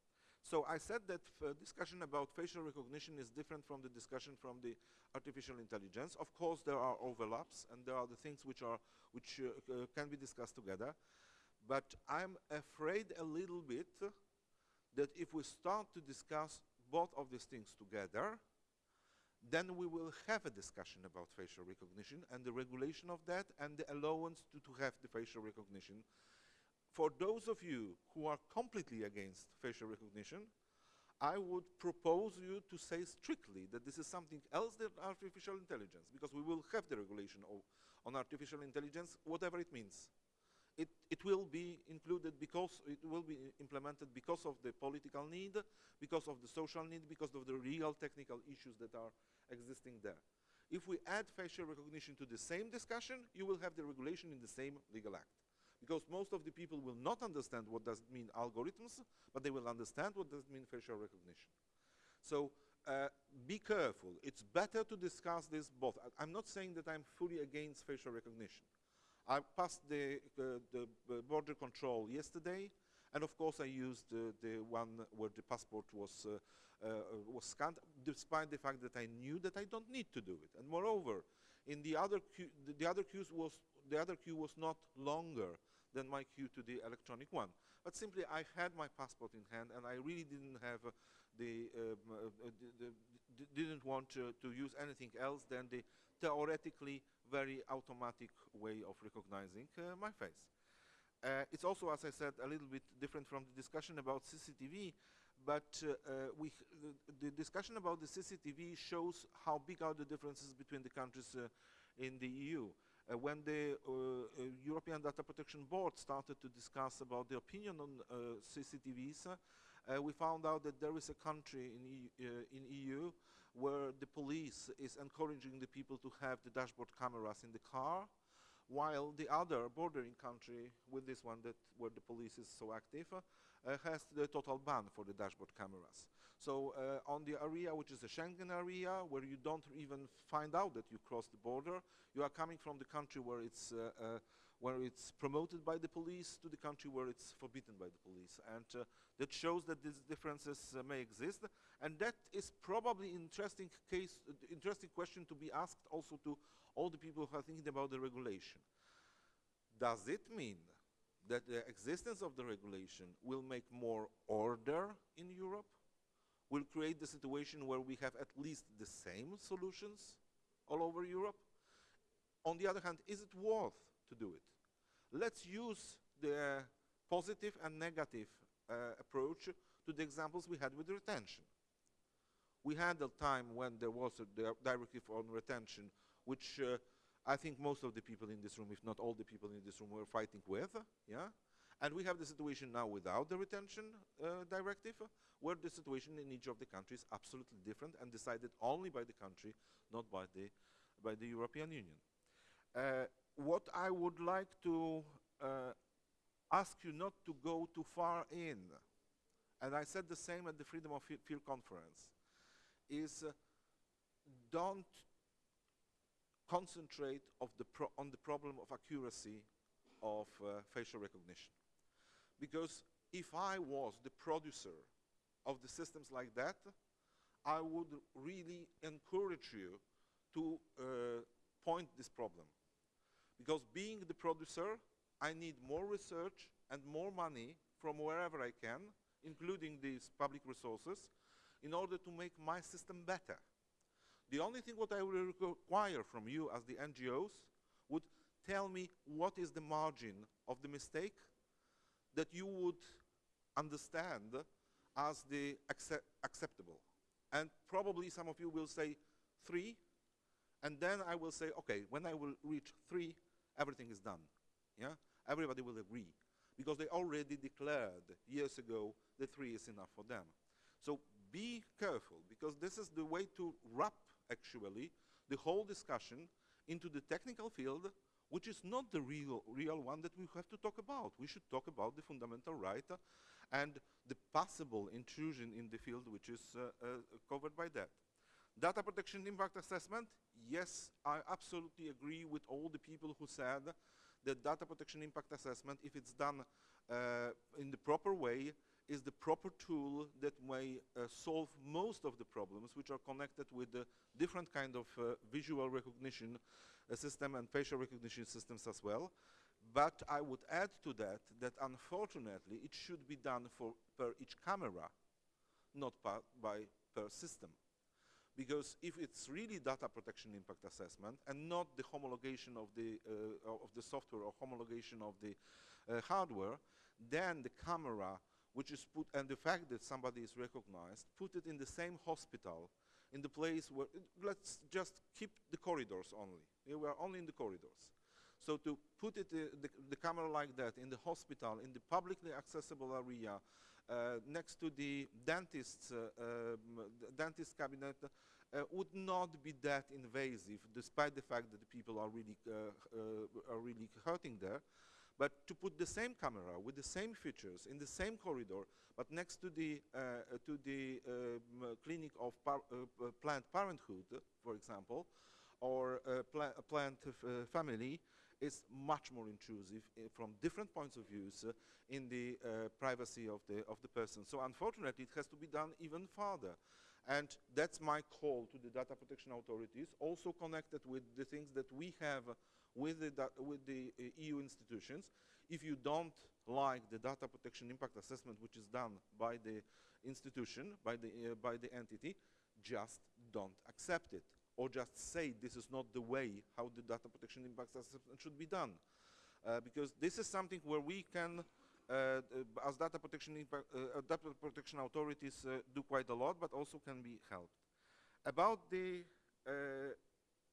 So I said that discussion about facial recognition is different from the discussion from the artificial intelligence. Of course, there are overlaps, and there are the things which are which uh, uh, can be discussed together. But I'm afraid a little bit that if we start to discuss both of these things together, then we will have a discussion about facial recognition and the regulation of that and the allowance to, to have the facial recognition. For those of you who are completely against facial recognition, I would propose you to say strictly that this is something else than artificial intelligence, because we will have the regulation on artificial intelligence, whatever it means. It, it will be included because it will be implemented because of the political need, because of the social need, because of the real technical issues that are existing there. If we add facial recognition to the same discussion, you will have the regulation in the same legal act because most of the people will not understand what does mean algorithms, but they will understand what does mean facial recognition. So uh, be careful. It's better to discuss this both. I, am not saying that I'm fully against facial recognition. I passed the, uh, the border control yesterday, and of course I used uh, the one where the passport was, uh, uh, was scanned, despite the fact that I knew that I don't need to do it. And moreover, in the other queue, the, the other queues was the other queue was not longer than my queue to the electronic one. But simply I had my passport in hand and I really didn't have uh, the, um, uh, the, the, didn't want to, to use anything else than the theoretically very automatic way of recognizing uh, my face. Uh, it's also, as I said, a little bit different from the discussion about CCTV, but uh, uh, we the, discussion about the CCTV shows how big are the differences between the countries in the EU. Uh, when the uh, uh, European Data Protection Board started to discuss about the opinion on CCTVs, we found out that there is a country in, e in EU where the police is encouraging the people to have the dashboard cameras in the car, while the other bordering country with this one that where the police is so active uh, has the total ban for the dashboard cameras. So uh, on the area which is a Schengen area where you don't even find out that you crossed the border, you are coming from the country where it's uh, uh, where it's promoted by the police to the country where it's forbidden by the police. And uh, that shows that these differences uh, may exist. And that is probably interesting case, uh, interesting question to be asked also to all the people who are thinking about the regulation. Does it mean that the existence of the regulation will make more order in Europe? Will create the situation where we have at least the same solutions all over Europe? On the other hand, is it worth to do it? Let's use the positive and negative uh, approach to the examples we had with retention. We had a time when there was a directive on retention, which uh, I think most of the people in this room, if not all the people in this room, were fighting with. Yeah, and we have the situation now without the retention uh, directive, where the situation in each of the countries is absolutely different and decided only by the country, not by the by the European Union. What I would like to uh, ask you not to go too far in, and I said the same at the Freedom of Field conference, is uh, don't concentrate the on the problem of accuracy of uh, facial recognition. Because if I was the producer of the systems like that, I would really encourage you to uh, point this problem. Because being the producer, I need more research and more money from wherever I can, including these public resources, in order to make my system better. The only thing what I will require from you as the NGOs would tell me what is the margin of the mistake that you would understand as the accept acceptable. And probably some of you will say three, and then I will say, okay, when I will reach three, everything is done. Yeah? Everybody will agree. Because they already declared years ago that three is enough for them. So be careful, because this is the way to wrap, actually, the whole discussion into the technical field, which is not the real, real one that we have to talk about. We should talk about the fundamental right uh, and the possible intrusion in the field which is uh, uh, covered by that. Data protection impact assessment, yes, I absolutely agree with all the people who said that data protection impact assessment, if it's done uh, in the proper way, is the proper tool that may uh, solve most of the problems which are connected with the different kind of uh, visual recognition uh, system and facial recognition systems as well. But I would add to that that unfortunately it should be done for per each camera, not by per system because if it's really data protection impact assessment and not the homologation of the, uh, of the software or homologation of the uh, hardware, then the camera, which is put, and the fact that somebody is recognized, put it in the same hospital, in the place where, let's just keep the corridors only. We are only in the corridors. So to put it, uh, the, the camera like that in the hospital, in the publicly accessible area, next to the dentist's uh, um, dentist cabinet uh, would not be that invasive, despite the fact that the people are really are really hurting there. But to put the same camera with the same features in the same corridor, but next to the uh, to the um, clinic of par uh, Planned Parenthood, for example, or pla Planned Family, is much more intrusive uh, from different points of views uh, in the uh, privacy of the, of the person. So unfortunately, it has to be done even further. And that's my call to the data protection authorities, also connected with the things that we have with the, with the uh, EU institutions. If you don't like the data protection impact assessment which is done by the institution, by the, uh, by the entity, just don't accept it or just say this is not the way how the data protection impact assessment should be done. Uh, because this is something where we can, uh, uh, as data protection, impact, uh, uh, data protection authorities uh, do quite a lot, but also can be helped. About the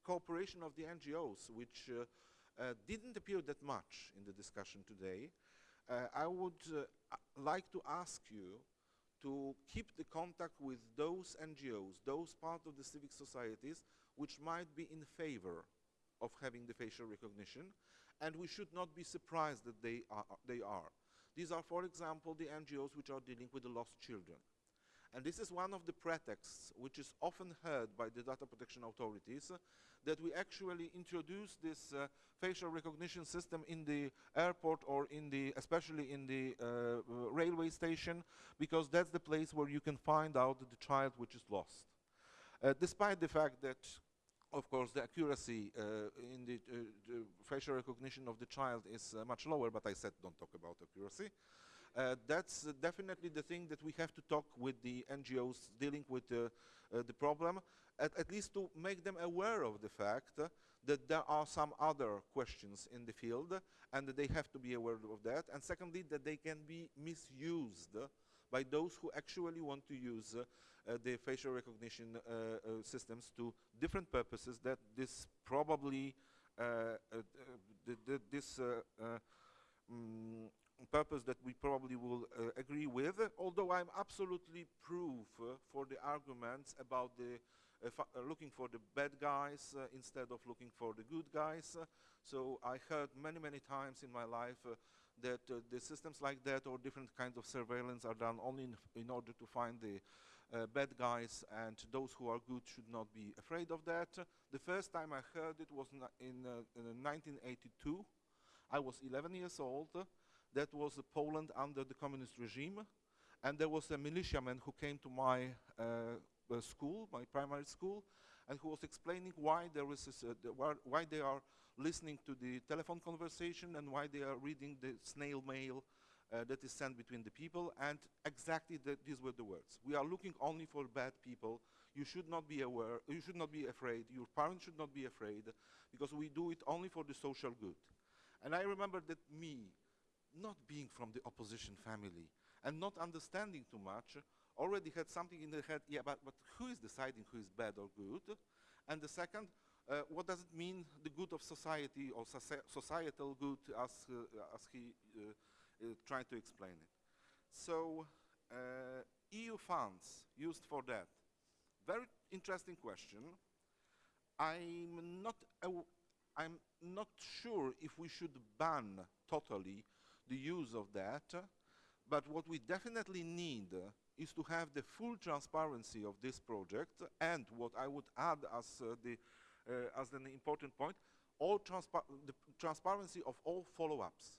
cooperation of the NGOs, which didn't appear that much in the discussion today, I would like to ask you to keep the contact with those NGOs, those part of the civic societies which might be in favor of having the facial recognition, and we should not be surprised that they are. They are. These are, for example, the NGOs which are dealing with the lost children. And this is one of the pretexts which is often heard by the data protection authorities uh, that we actually introduce this uh, facial recognition system in the airport or in the, especially in the uh, railway station, because that's the place where you can find out the child which is lost. Uh, despite the fact that of course, the accuracy uh, in the, uh, the, facial recognition of the child is uh, much lower, but I said don't talk about accuracy. Uh, that's definitely the thing that we have to talk with the NGOs dealing with uh, the problem, at, at, least to make them aware of the fact that there are some other questions in the field and that they have to be aware of that. And secondly, that they can be misused by those who actually want to use uh, the facial recognition uh, uh, systems to different purposes that this probably this mm, purpose that we probably will uh, agree with, although I'm absolutely proof uh, for the arguments about the uh, looking for the bad guys instead of looking for the good guys. so I heard many, many times in my life that the systems like that or different kinds of surveillance are done only in, in order to find the uh, bad guys and those who are good should not be afraid of that. The first time I heard it was in, uh, in 1982. I was 11 years old that was Poland under the communist regime. And there was a militiaman who came to my uh, uh school, my primary school, and who was explaining why there is uh, why they are listening to the telephone conversation and why they are reading the snail mail uh, that is sent between the people, and exactly the, these were the words. We are looking only for bad people. You should not be aware, you should not be afraid, your parents should not be afraid, because we do it only for the social good. And I remember that me, not being from the opposition family and not understanding too much, already had something in the head, yeah, but, but who is deciding who is bad or good? And the second, uh, what does it mean, the good of society or societal good as, uh, as he uh, uh, tried to explain it. So, uh, EU funds used for that. Very interesting question. I'm not, I'm not sure if we should ban totally the use of that, but what we definitely need is to have the full transparency of this project and what I would add as, uh, the, uh, as an important point, all transpa the transparency of all follow-ups.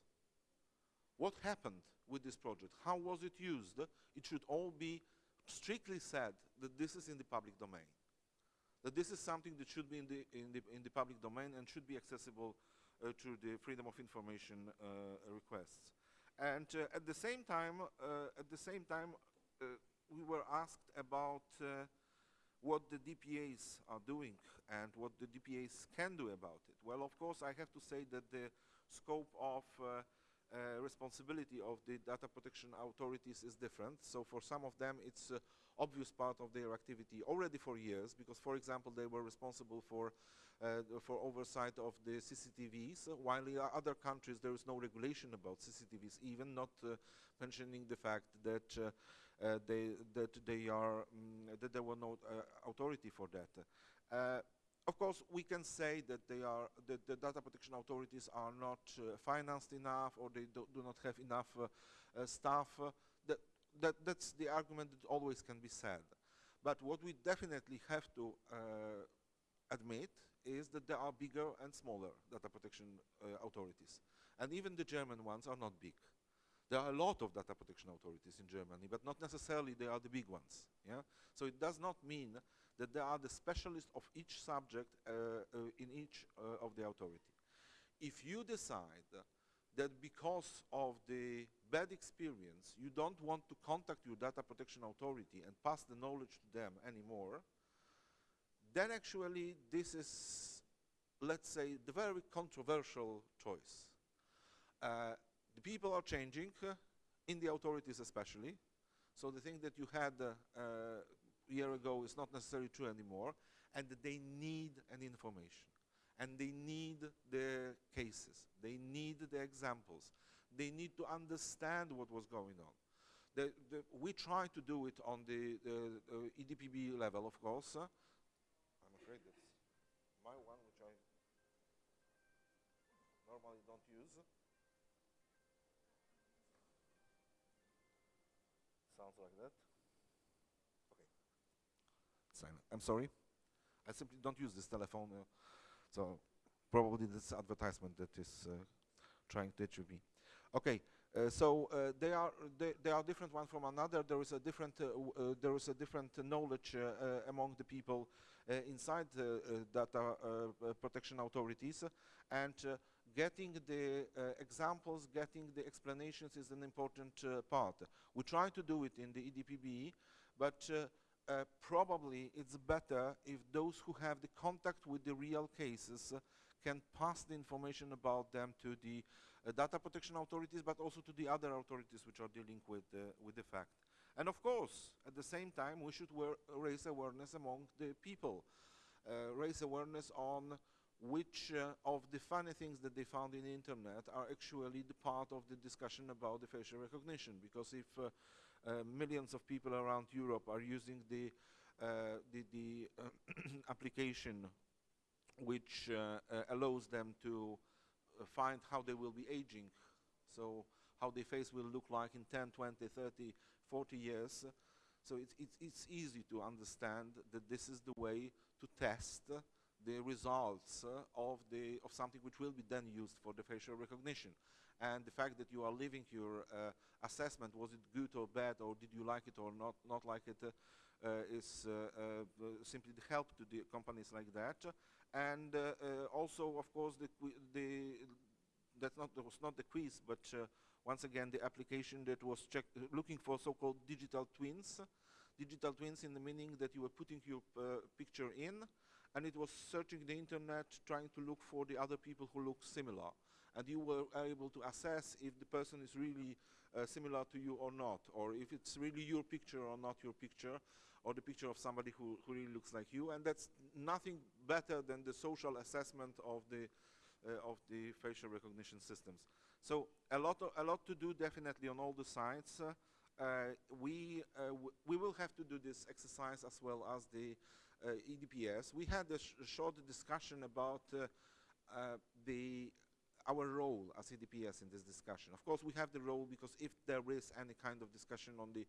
What happened with this project? How was it used? It should all be strictly said that this is in the public domain. That this is something that should be in the, in the, in the public domain and should be accessible uh, through the freedom of information uh, requests. And uh, at the same time, at the same time, we were asked about what the DPAs are doing and what the DPAs can do about it. Well, of course, I have to say that the scope of uh, uh, responsibility of the data protection authorities is different. So for some of them, it's uh, obvious part of their activity already for years, because, for example, they were responsible for uh, for oversight of the CCTVs, while in other countries there is no regulation about CCTVs, even not uh, mentioning the fact that uh, uh, they that they are mm, that there were no authority for that. Of course, we can say that they are that the data protection authorities are not uh, financed enough, or they do, do not have enough uh, uh, staff. That, that that's the argument that always can be said. But what we definitely have to admit is that there are bigger and smaller data protection authorities, and even the German ones are not big. There are a lot of data protection authorities in Germany, but not necessarily they are the big ones. Yeah? So it does not mean that they are the specialists of each subject uh, uh, in each uh, of the authority. If you decide that because of the bad experience, you don't want to contact your data protection authority and pass the knowledge to them anymore, then actually this is, let's say, the very controversial choice. Uh, the people are changing, uh, in the authorities especially. So the thing that you had uh, a year ago is not necessarily true anymore, and they need an information. And they need the cases. They need the examples. They need to understand what was going on. The, the, we try to do it on the, the EDPB level, of course. Uh, I'm afraid that's my one, which I normally don't use. Sounds like that. I'm sorry. I simply don't use this telephone. Uh, so probably this advertisement that is uh, trying to achieve me. Okay, uh, so uh, they are they, they, are different one from another. There is a different uh, uh, there is a different knowledge among the people inside the data protection authorities, and getting the examples, getting the explanations is an important part. We try to do it in the EDPB, but uh, probably it's better if those who have the contact with the real cases uh, can pass the information about them to the uh, data protection authorities, but also to the other authorities which are dealing with, uh, with the fact. And of course, at the same time, we should raise awareness among the people, uh, raise awareness on which uh, of the funny things that they found in the internet are actually the part of the discussion about the facial recognition. Because if uh, millions of people around Europe are using the uh, the, the uh, *clears throat* application which allows them to find how they will be aging. So how their face will look like in 10, 20, 30, 40 years. So it's, it's, it's easy to understand that this is the way to test the results uh, of, the, of something which will be then used for the facial recognition and the fact that you are leaving your uh, assessment, was it good or bad, or did you like it or not, not like it, uh, uh is uh, simply the help to the companies like that. And also, of course, the, the that's not that was not the quiz, but once again the application that was looking for so-called digital twins. Digital twins in the meaning that you were putting your picture in, and it was searching the internet trying to look for the other people who look similar and you were able to assess if the person is really uh, similar to you or not, or if it's really your picture or not your picture, or the picture of somebody who, who really looks like you. And that's nothing better than the social assessment of the, uh, of the facial recognition systems. So a lot, a lot to do definitely on all the sides. Uh, uh we, uh, we will have to do this exercise as well as the uh, EDPS. We had a, sh a short discussion about the our role as EDPS in this discussion. Of course, we have the role because if there is any kind of discussion on the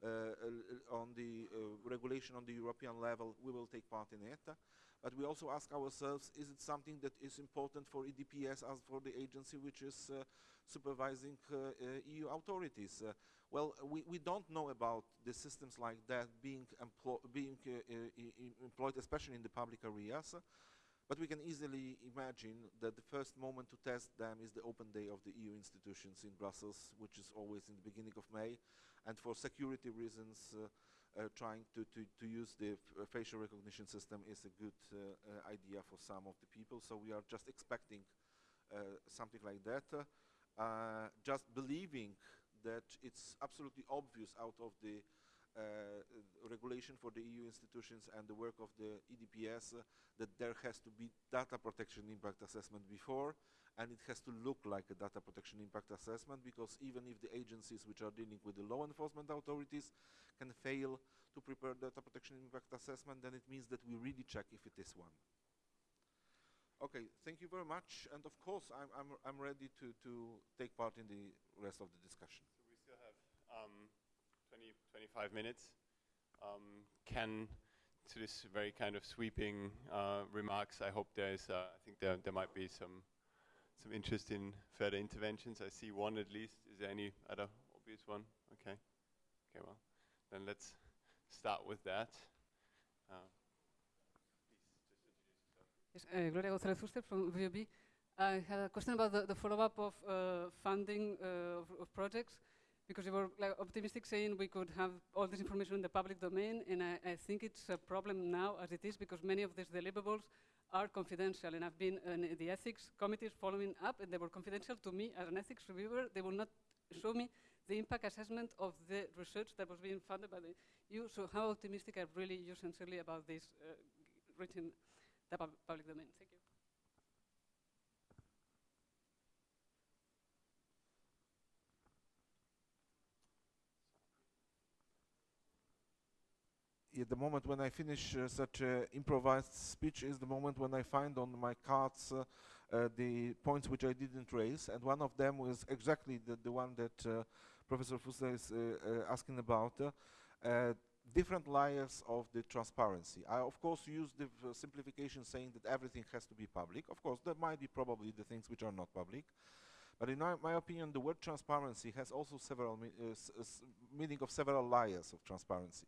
uh, uh, on the uh, regulation on the European level, we will take part in it. But we also ask ourselves, is it something that is important for EDPS as for the agency which is uh, supervising EU authorities? well, we, we don't know about the systems like that being, being employed, especially in the public areas. But we can easily imagine that the first moment to test them is the open day of the EU institutions in Brussels, which is always in the beginning of May. And for security reasons, uh, uh, trying to, to, to use the facial recognition system is a good uh, idea for some of the people. So we are just expecting something like that. just believing that it's absolutely obvious out of the uh, regulation for the EU institutions and the work of the EDPS uh, that there has to be data protection impact assessment before and it has to look like a data protection impact assessment because even if the agencies which are dealing with the law enforcement authorities can fail to prepare data protection impact assessment then it means that we really check if it is one. Okay, thank you very much and of course I'm, I'm, I'm ready to, to take part in the rest of the discussion. So we still have um, 20, 25 minutes. Um, Ken, to this very kind of sweeping uh, remarks, I hope there is, uh, I think there, there might be some, some interest in further interventions. I see one at least. Is there any other obvious one? Okay. Okay, well, then let's start with that. Uh, yes, uh, Gloria González Fuster from VUB. I had a question about the, the follow-up of uh, funding uh, of, of projects because you were like, optimistic saying we could have all this information in the public domain, and I, I, think it's a problem now as it is because many of these deliverables are confidential, and I've been in the ethics committees following up, and they were confidential to me as an ethics reviewer. They will not show me the impact assessment of the research that was being funded by the EU. So how optimistic are really you sincerely about this uh, reaching the pub public domain? Thank you. The moment when I finish uh, such an improvised speech is the moment when I find on my cards uh, uh, the points which I didn't raise, and one of them was exactly the, the one that uh, Professor Fuster is uh, uh, asking about, different layers of the transparency. I of course use the simplification saying that everything has to be public. Of course there might be probably the things which are not public, but in my, opinion the word transparency has also several me meaning of several layers of transparency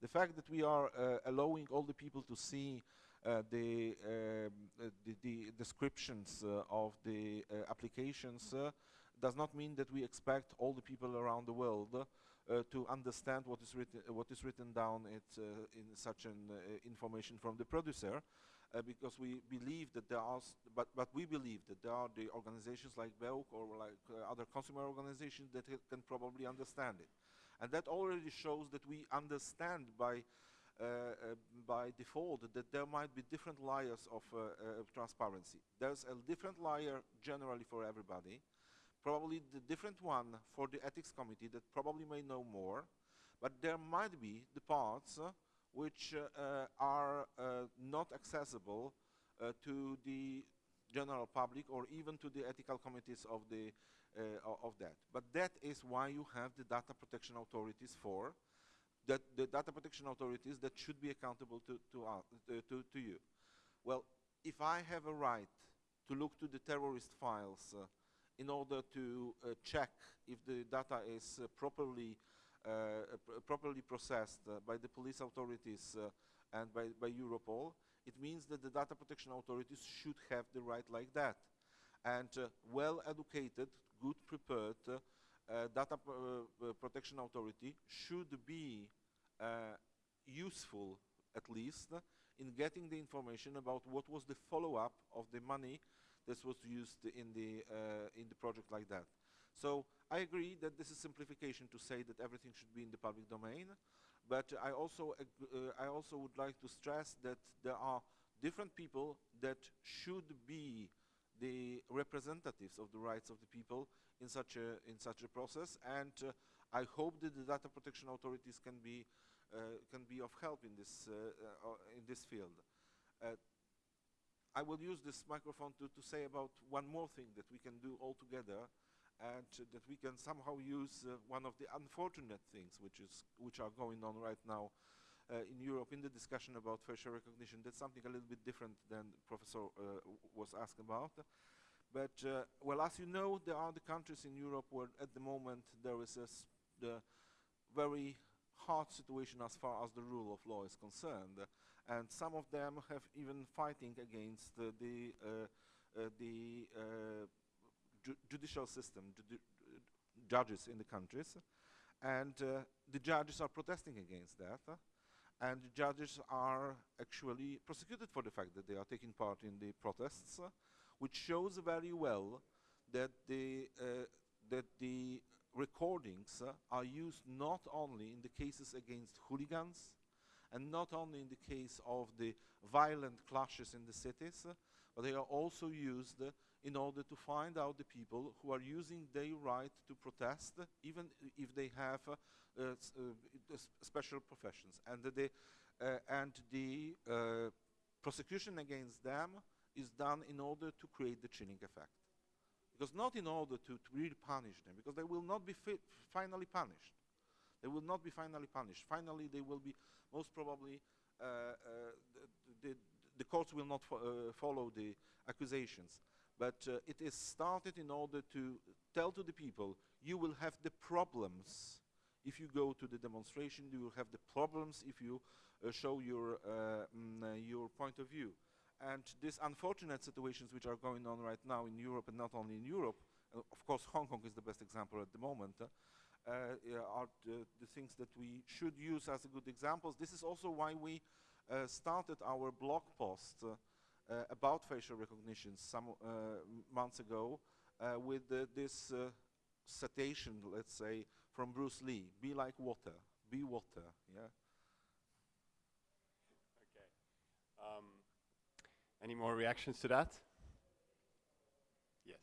the fact that we are uh, allowing all the people to see uh, the, um, uh, the, the, descriptions uh, of the uh, applications uh, does not mean that we expect all the people around the world to understand what is written what is written down in such an information from the producer because we believe that there are but but we believe that there are the organizations like BEUC or like other consumer organizations that can probably understand it and that already shows that we understand by, uh, uh, by default that there might be different layers of uh, uh, transparency. There's a different layer generally for everybody, probably the different one for the ethics committee that probably may know more, but there might be the parts which are not accessible to the general public or even to the ethical committees of the of that. But that is why you have the data protection authorities for, that the data protection authorities that should be accountable to, to, uh, to, to, you. Well, if I have a right to look to the terrorist files uh, in order to uh, check if the data is uh, properly uh, pr properly processed by the police authorities and by, by Europol, it means that the data protection authorities should have the right like that. And well-educated good prepared uh, data uh, protection authority should be uh, useful at least in getting the information about what was the follow-up of the money that was used in the in the project like that. So I agree that this is simplification to say that everything should be in the public domain, but I also uh, I also would like to stress that there are different people that should be the representatives of the rights of the people in such a in such a process and uh, I hope that the data protection authorities can be uh, can be of help in this uh, uh, in this field. Uh, I will use this microphone to, to say about one more thing that we can do all together and that we can somehow use one of the unfortunate things which is which are going on right now uh, in Europe in the discussion about facial recognition. That's something a little bit different than Professor uh, was asked about. But, uh, well, as you know, there are the countries in Europe where at the moment there is the very hard situation as far as the rule of law is concerned. And some of them have even fighting against uh, the, uh, uh, the ju judicial system, ju judges in the countries. and uh, the judges are protesting against that. And judges are actually prosecuted for the fact that they are taking part in the protests, uh, which shows very well that the, uh, that the recordings uh, are used not only in the cases against hooligans and not only in the case of the violent clashes in the cities, but they are also used in order to find out the people who are using their right to protest, even if they have uh, uh, special professions. And the, uh, and the prosecution against them is done in order to create the chilling effect. Because not in order to, to really punish them, because they will not be fi- finally punished. They will not be finally punished. Finally, they will be most probably uh, uh, the, the, the courts will not fo- uh, follow the accusations. But uh, it is started in order to tell to the people, you will have the problems if you go to the demonstration. You will have the problems if you uh, show your uh, mm, uh, your point of view. And these unfortunate situations which are going on right now in Europe, and not only in Europe, uh, of course, Hong Kong is the best example at the moment. uh, are the, things that we should use as a good examples. This is also why we started our blog post about facial recognition some uh, months ago uh, with uh, this uh, citation, let's say, from Bruce Lee: "Be like water, be water." Yeah. Okay. Um, any more reactions to that? Yes.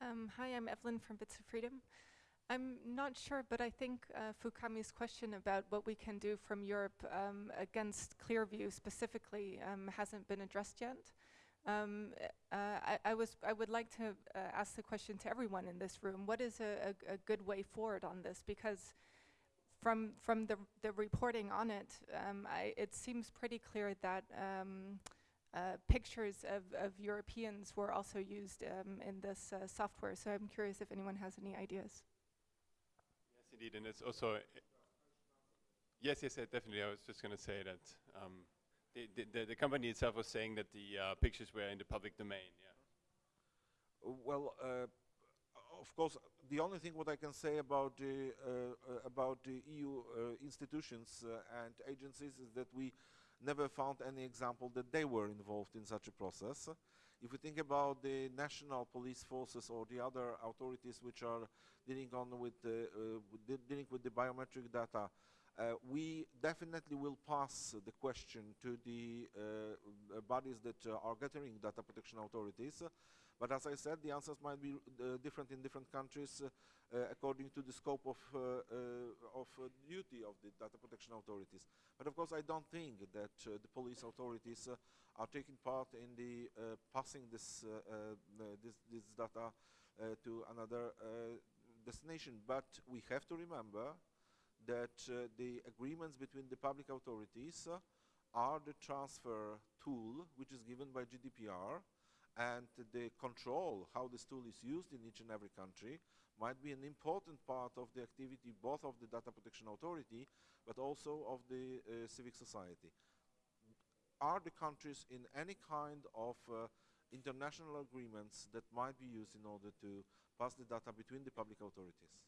Um, hi, I'm Evelyn from Bits of Freedom. I'm not sure, but I think uh, Fukami's question about what we can do from Europe um, against Clearview specifically um, hasn't been addressed yet. Um, uh, I, I was I would like to uh, ask the question to everyone in this room: What is a, a, a good way forward on this? Because from from the the reporting on it, um, I, it seems pretty clear that um, uh, pictures of, of Europeans were also used um, in this uh, software. So I'm curious if anyone has any ideas. Indeed, and it's also. yes, yes, definitely. I was just going to say that um, the, the, the, company itself was saying that the uh, pictures were in the public domain. Yeah. Well, uh, of course, the only thing what I can say about the uh, uh, about the EU uh, institutions uh, and agencies is that we never found any example that they were involved in such a process. If we think about the national police forces or the other authorities which are dealing on with the, uh, dealing with the biometric data, uh, we definitely will pass the question to the uh, bodies that are gathering data protection authorities. But as I said, the answers might be uh, different in different countries uh, uh, according to the scope of, uh, uh, of uh, duty of the data protection authorities. But of course, I don't think that the police authorities are taking part in the passing this, this, this data to another destination. But we have to remember that uh, the agreements between the public authorities uh, are the transfer tool which is given by GDPR and the control how this tool is used in each and every country might be an important part of the activity both of the data protection authority but also of the uh, civic society are the countries in any kind of uh, international agreements that might be used in order to pass the data between the public authorities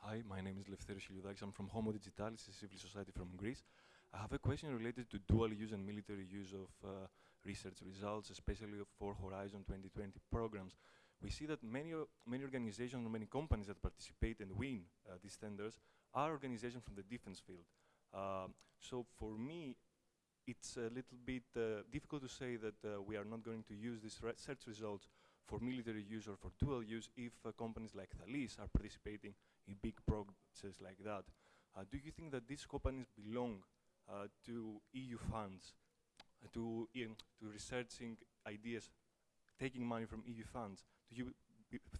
Hi, my name is Lefteris Chelioudakis. I'm from Homo Digitalis, a civil society from Greece. I have a question related to dual use and military use of uh, research results, especially for Horizon 2020 programs. We see that many, many organizations, many companies that participate and win uh, these tenders are organizations from the defense field. Um, so for me, it's a little bit uh, difficult to say that uh, we are not going to use these research results for military use or for dual use if uh, companies like Thales are participating in big projects like that. Uh, do you think that these companies belong uh, to EU funds, uh, to, to researching ideas, taking money from EU funds? Do you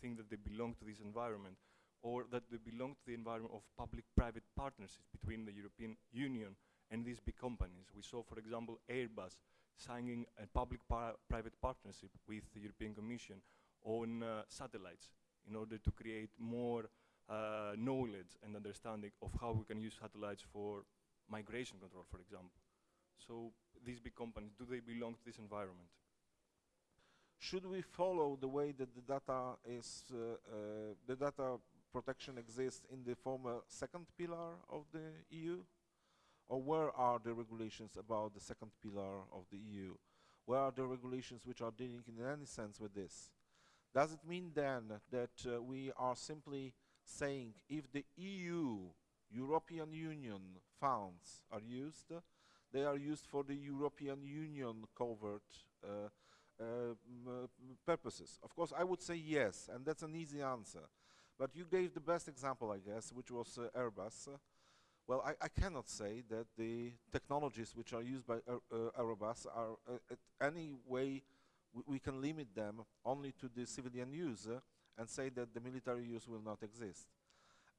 think that they belong to this environment? Or that they belong to the environment of public-private partnerships between the European Union and these big companies? We saw, for example, Airbus signing a public-private partnership with the European Commission on uh, satellites in order to create more uh, knowledge and understanding of how we can use satellites for migration control, for example. So these big companies, do they belong to this environment? should we follow the way that the data is uh, uh, the data protection exists in the former second pillar of the EU? Or where are the regulations about the second pillar of the EU? Where are the regulations which are dealing in any sense with this? Does it mean then that uh, we are simply saying if the EU, European Union funds are used, they are used for the European Union covert uh, uh, purposes? Of course, I would say yes, and that's an easy answer. But you gave the best example, I guess, which was uh, Airbus. well, I, I, cannot say that the technologies which are used by Airbus are uh, any way we can limit them only to the civilian use and say that the military use will not exist.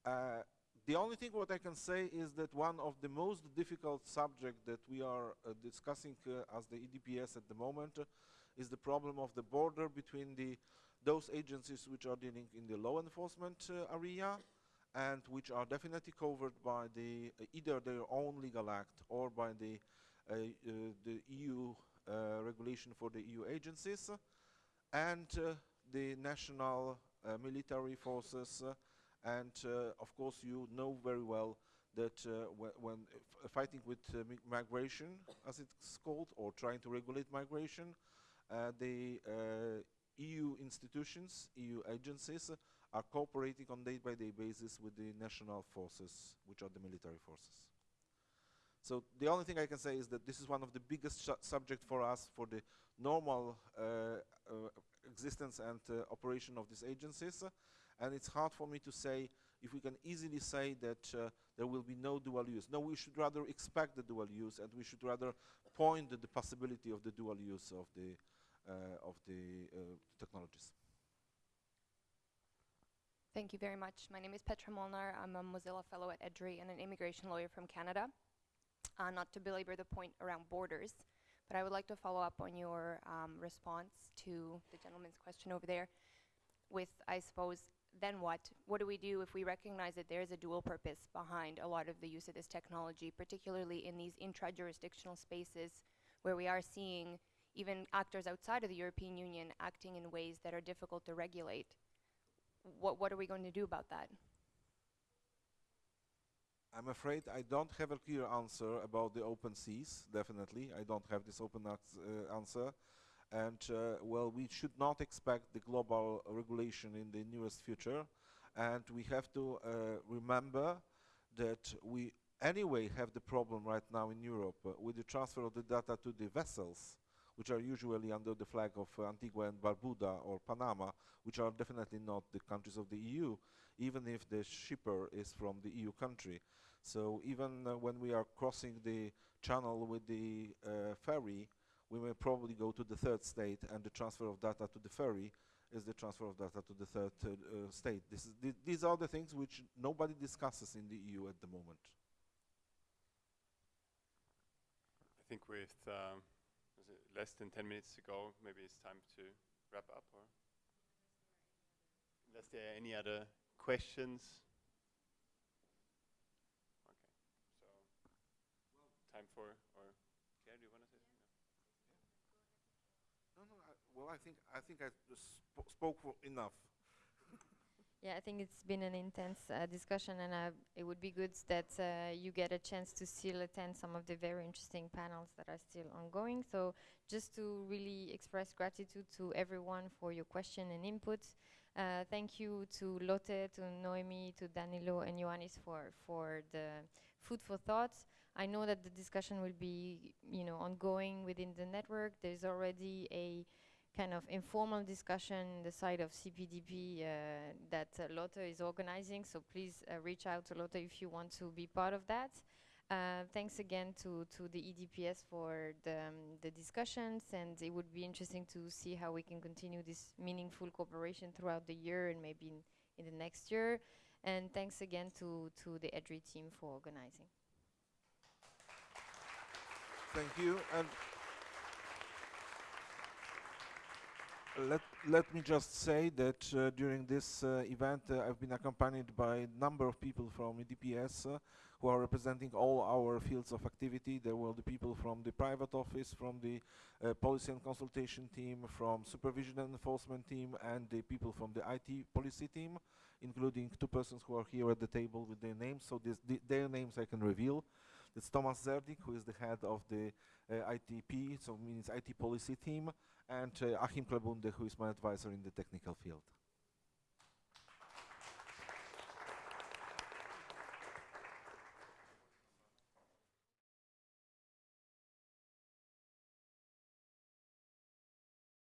Uh, the only thing what I can say is that one of the most difficult subjects that we are uh, discussing uh, as the EDPS at the moment is the problem of the border between the those agencies which are dealing in the law enforcement uh, area and which are definitely covered by the uh, either their own legal act or by the uh, the EU regulation for the EU agencies and the national military forces and of course you know very well that uh, wh when fighting with uh, migration, as it's called, or trying to regulate migration, uh, the EU institutions, EU agencies, are cooperating on day-by-day -day basis with the national forces, which are the military forces. So the only thing I can say is that this is one of the biggest subject for us for the normal uh, uh, existence and uh, operation of these agencies. And it's hard for me to say if we can easily say that uh, there will be no dual use. No, we should rather expect the dual use and we should rather point at the possibility of the dual use of the uh, of the uh, technologies. Thank you very much. My name is Petra Molnar. I'm a Mozilla Fellow at EDRI and an immigration lawyer from Canada. Uh, not to belabor the point around borders, but I would like to follow up on your um, response to the gentleman's question over there with, I suppose, then what? What do we do if we recognize that there is a dual purpose behind a lot of the use of this technology, particularly in these intra-jurisdictional spaces where we are seeing even actors outside of the European Union acting in ways that are difficult to regulate. What, what are we going to do about that? I'm afraid I don't have a clear answer about the open seas, definitely. I don't have this open uh, answer. And, uh, well, we should not expect the global regulation in the nearest future. And we have to uh, remember that we anyway have the problem right now in Europe with the transfer of the data to the vessels which are usually under the flag of Antigua and Barbuda or Panama, which are definitely not the countries of the EU, even if the shipper is from the EU country. So even uh, when we are crossing the channel with the uh, ferry, we may probably go to the third state and the transfer of data to the ferry is the transfer of data to the third uh, uh, state. Th these are the things which nobody discusses in the EU at the moment. I think with um, less than 10 minutes to go, maybe it's time to wrap up or unless there are any other questions. Okay, so time for, or Claire, do you want to say something? No, no, I, well, I think, I think I sp spoke enough. Yeah, I think it's been an intense uh, discussion, and uh, it would be good that uh, you get a chance to still attend some of the very interesting panels that are still ongoing. So, just to really express gratitude to everyone for your question and input. Uh, thank you to Lotte, to Noemi, to Danilo, and Ioannis for for the food for thought. I know that the discussion will be, you know, ongoing within the network. There's already a kind of informal discussion the side of CPDP uh, that uh, Lotte is organizing. So please uh, reach out to Lotte if you want to be part of that. Uh, thanks again to, to the EDPS for the, um, the discussions and it would be interesting to see how we can continue this meaningful cooperation throughout the year and maybe in, in the next year. And thanks again to, to the EDRI team for organizing. Thank you. And let let me just say that uh, during this uh, event uh, I've been accompanied by a number of people from EDPS uh, who are representing all our fields of activity. There were the people from the private office, from the uh, policy and consultation team, from supervision and enforcement team, and the people from the IT policy team, including two persons who are here at the table with their names. So their names I can reveal. It's Thomas Zerdick, who is the head of the uh, ITP, so means IT policy team, and uh, Achim Klabunde, who is my advisor in the technical field.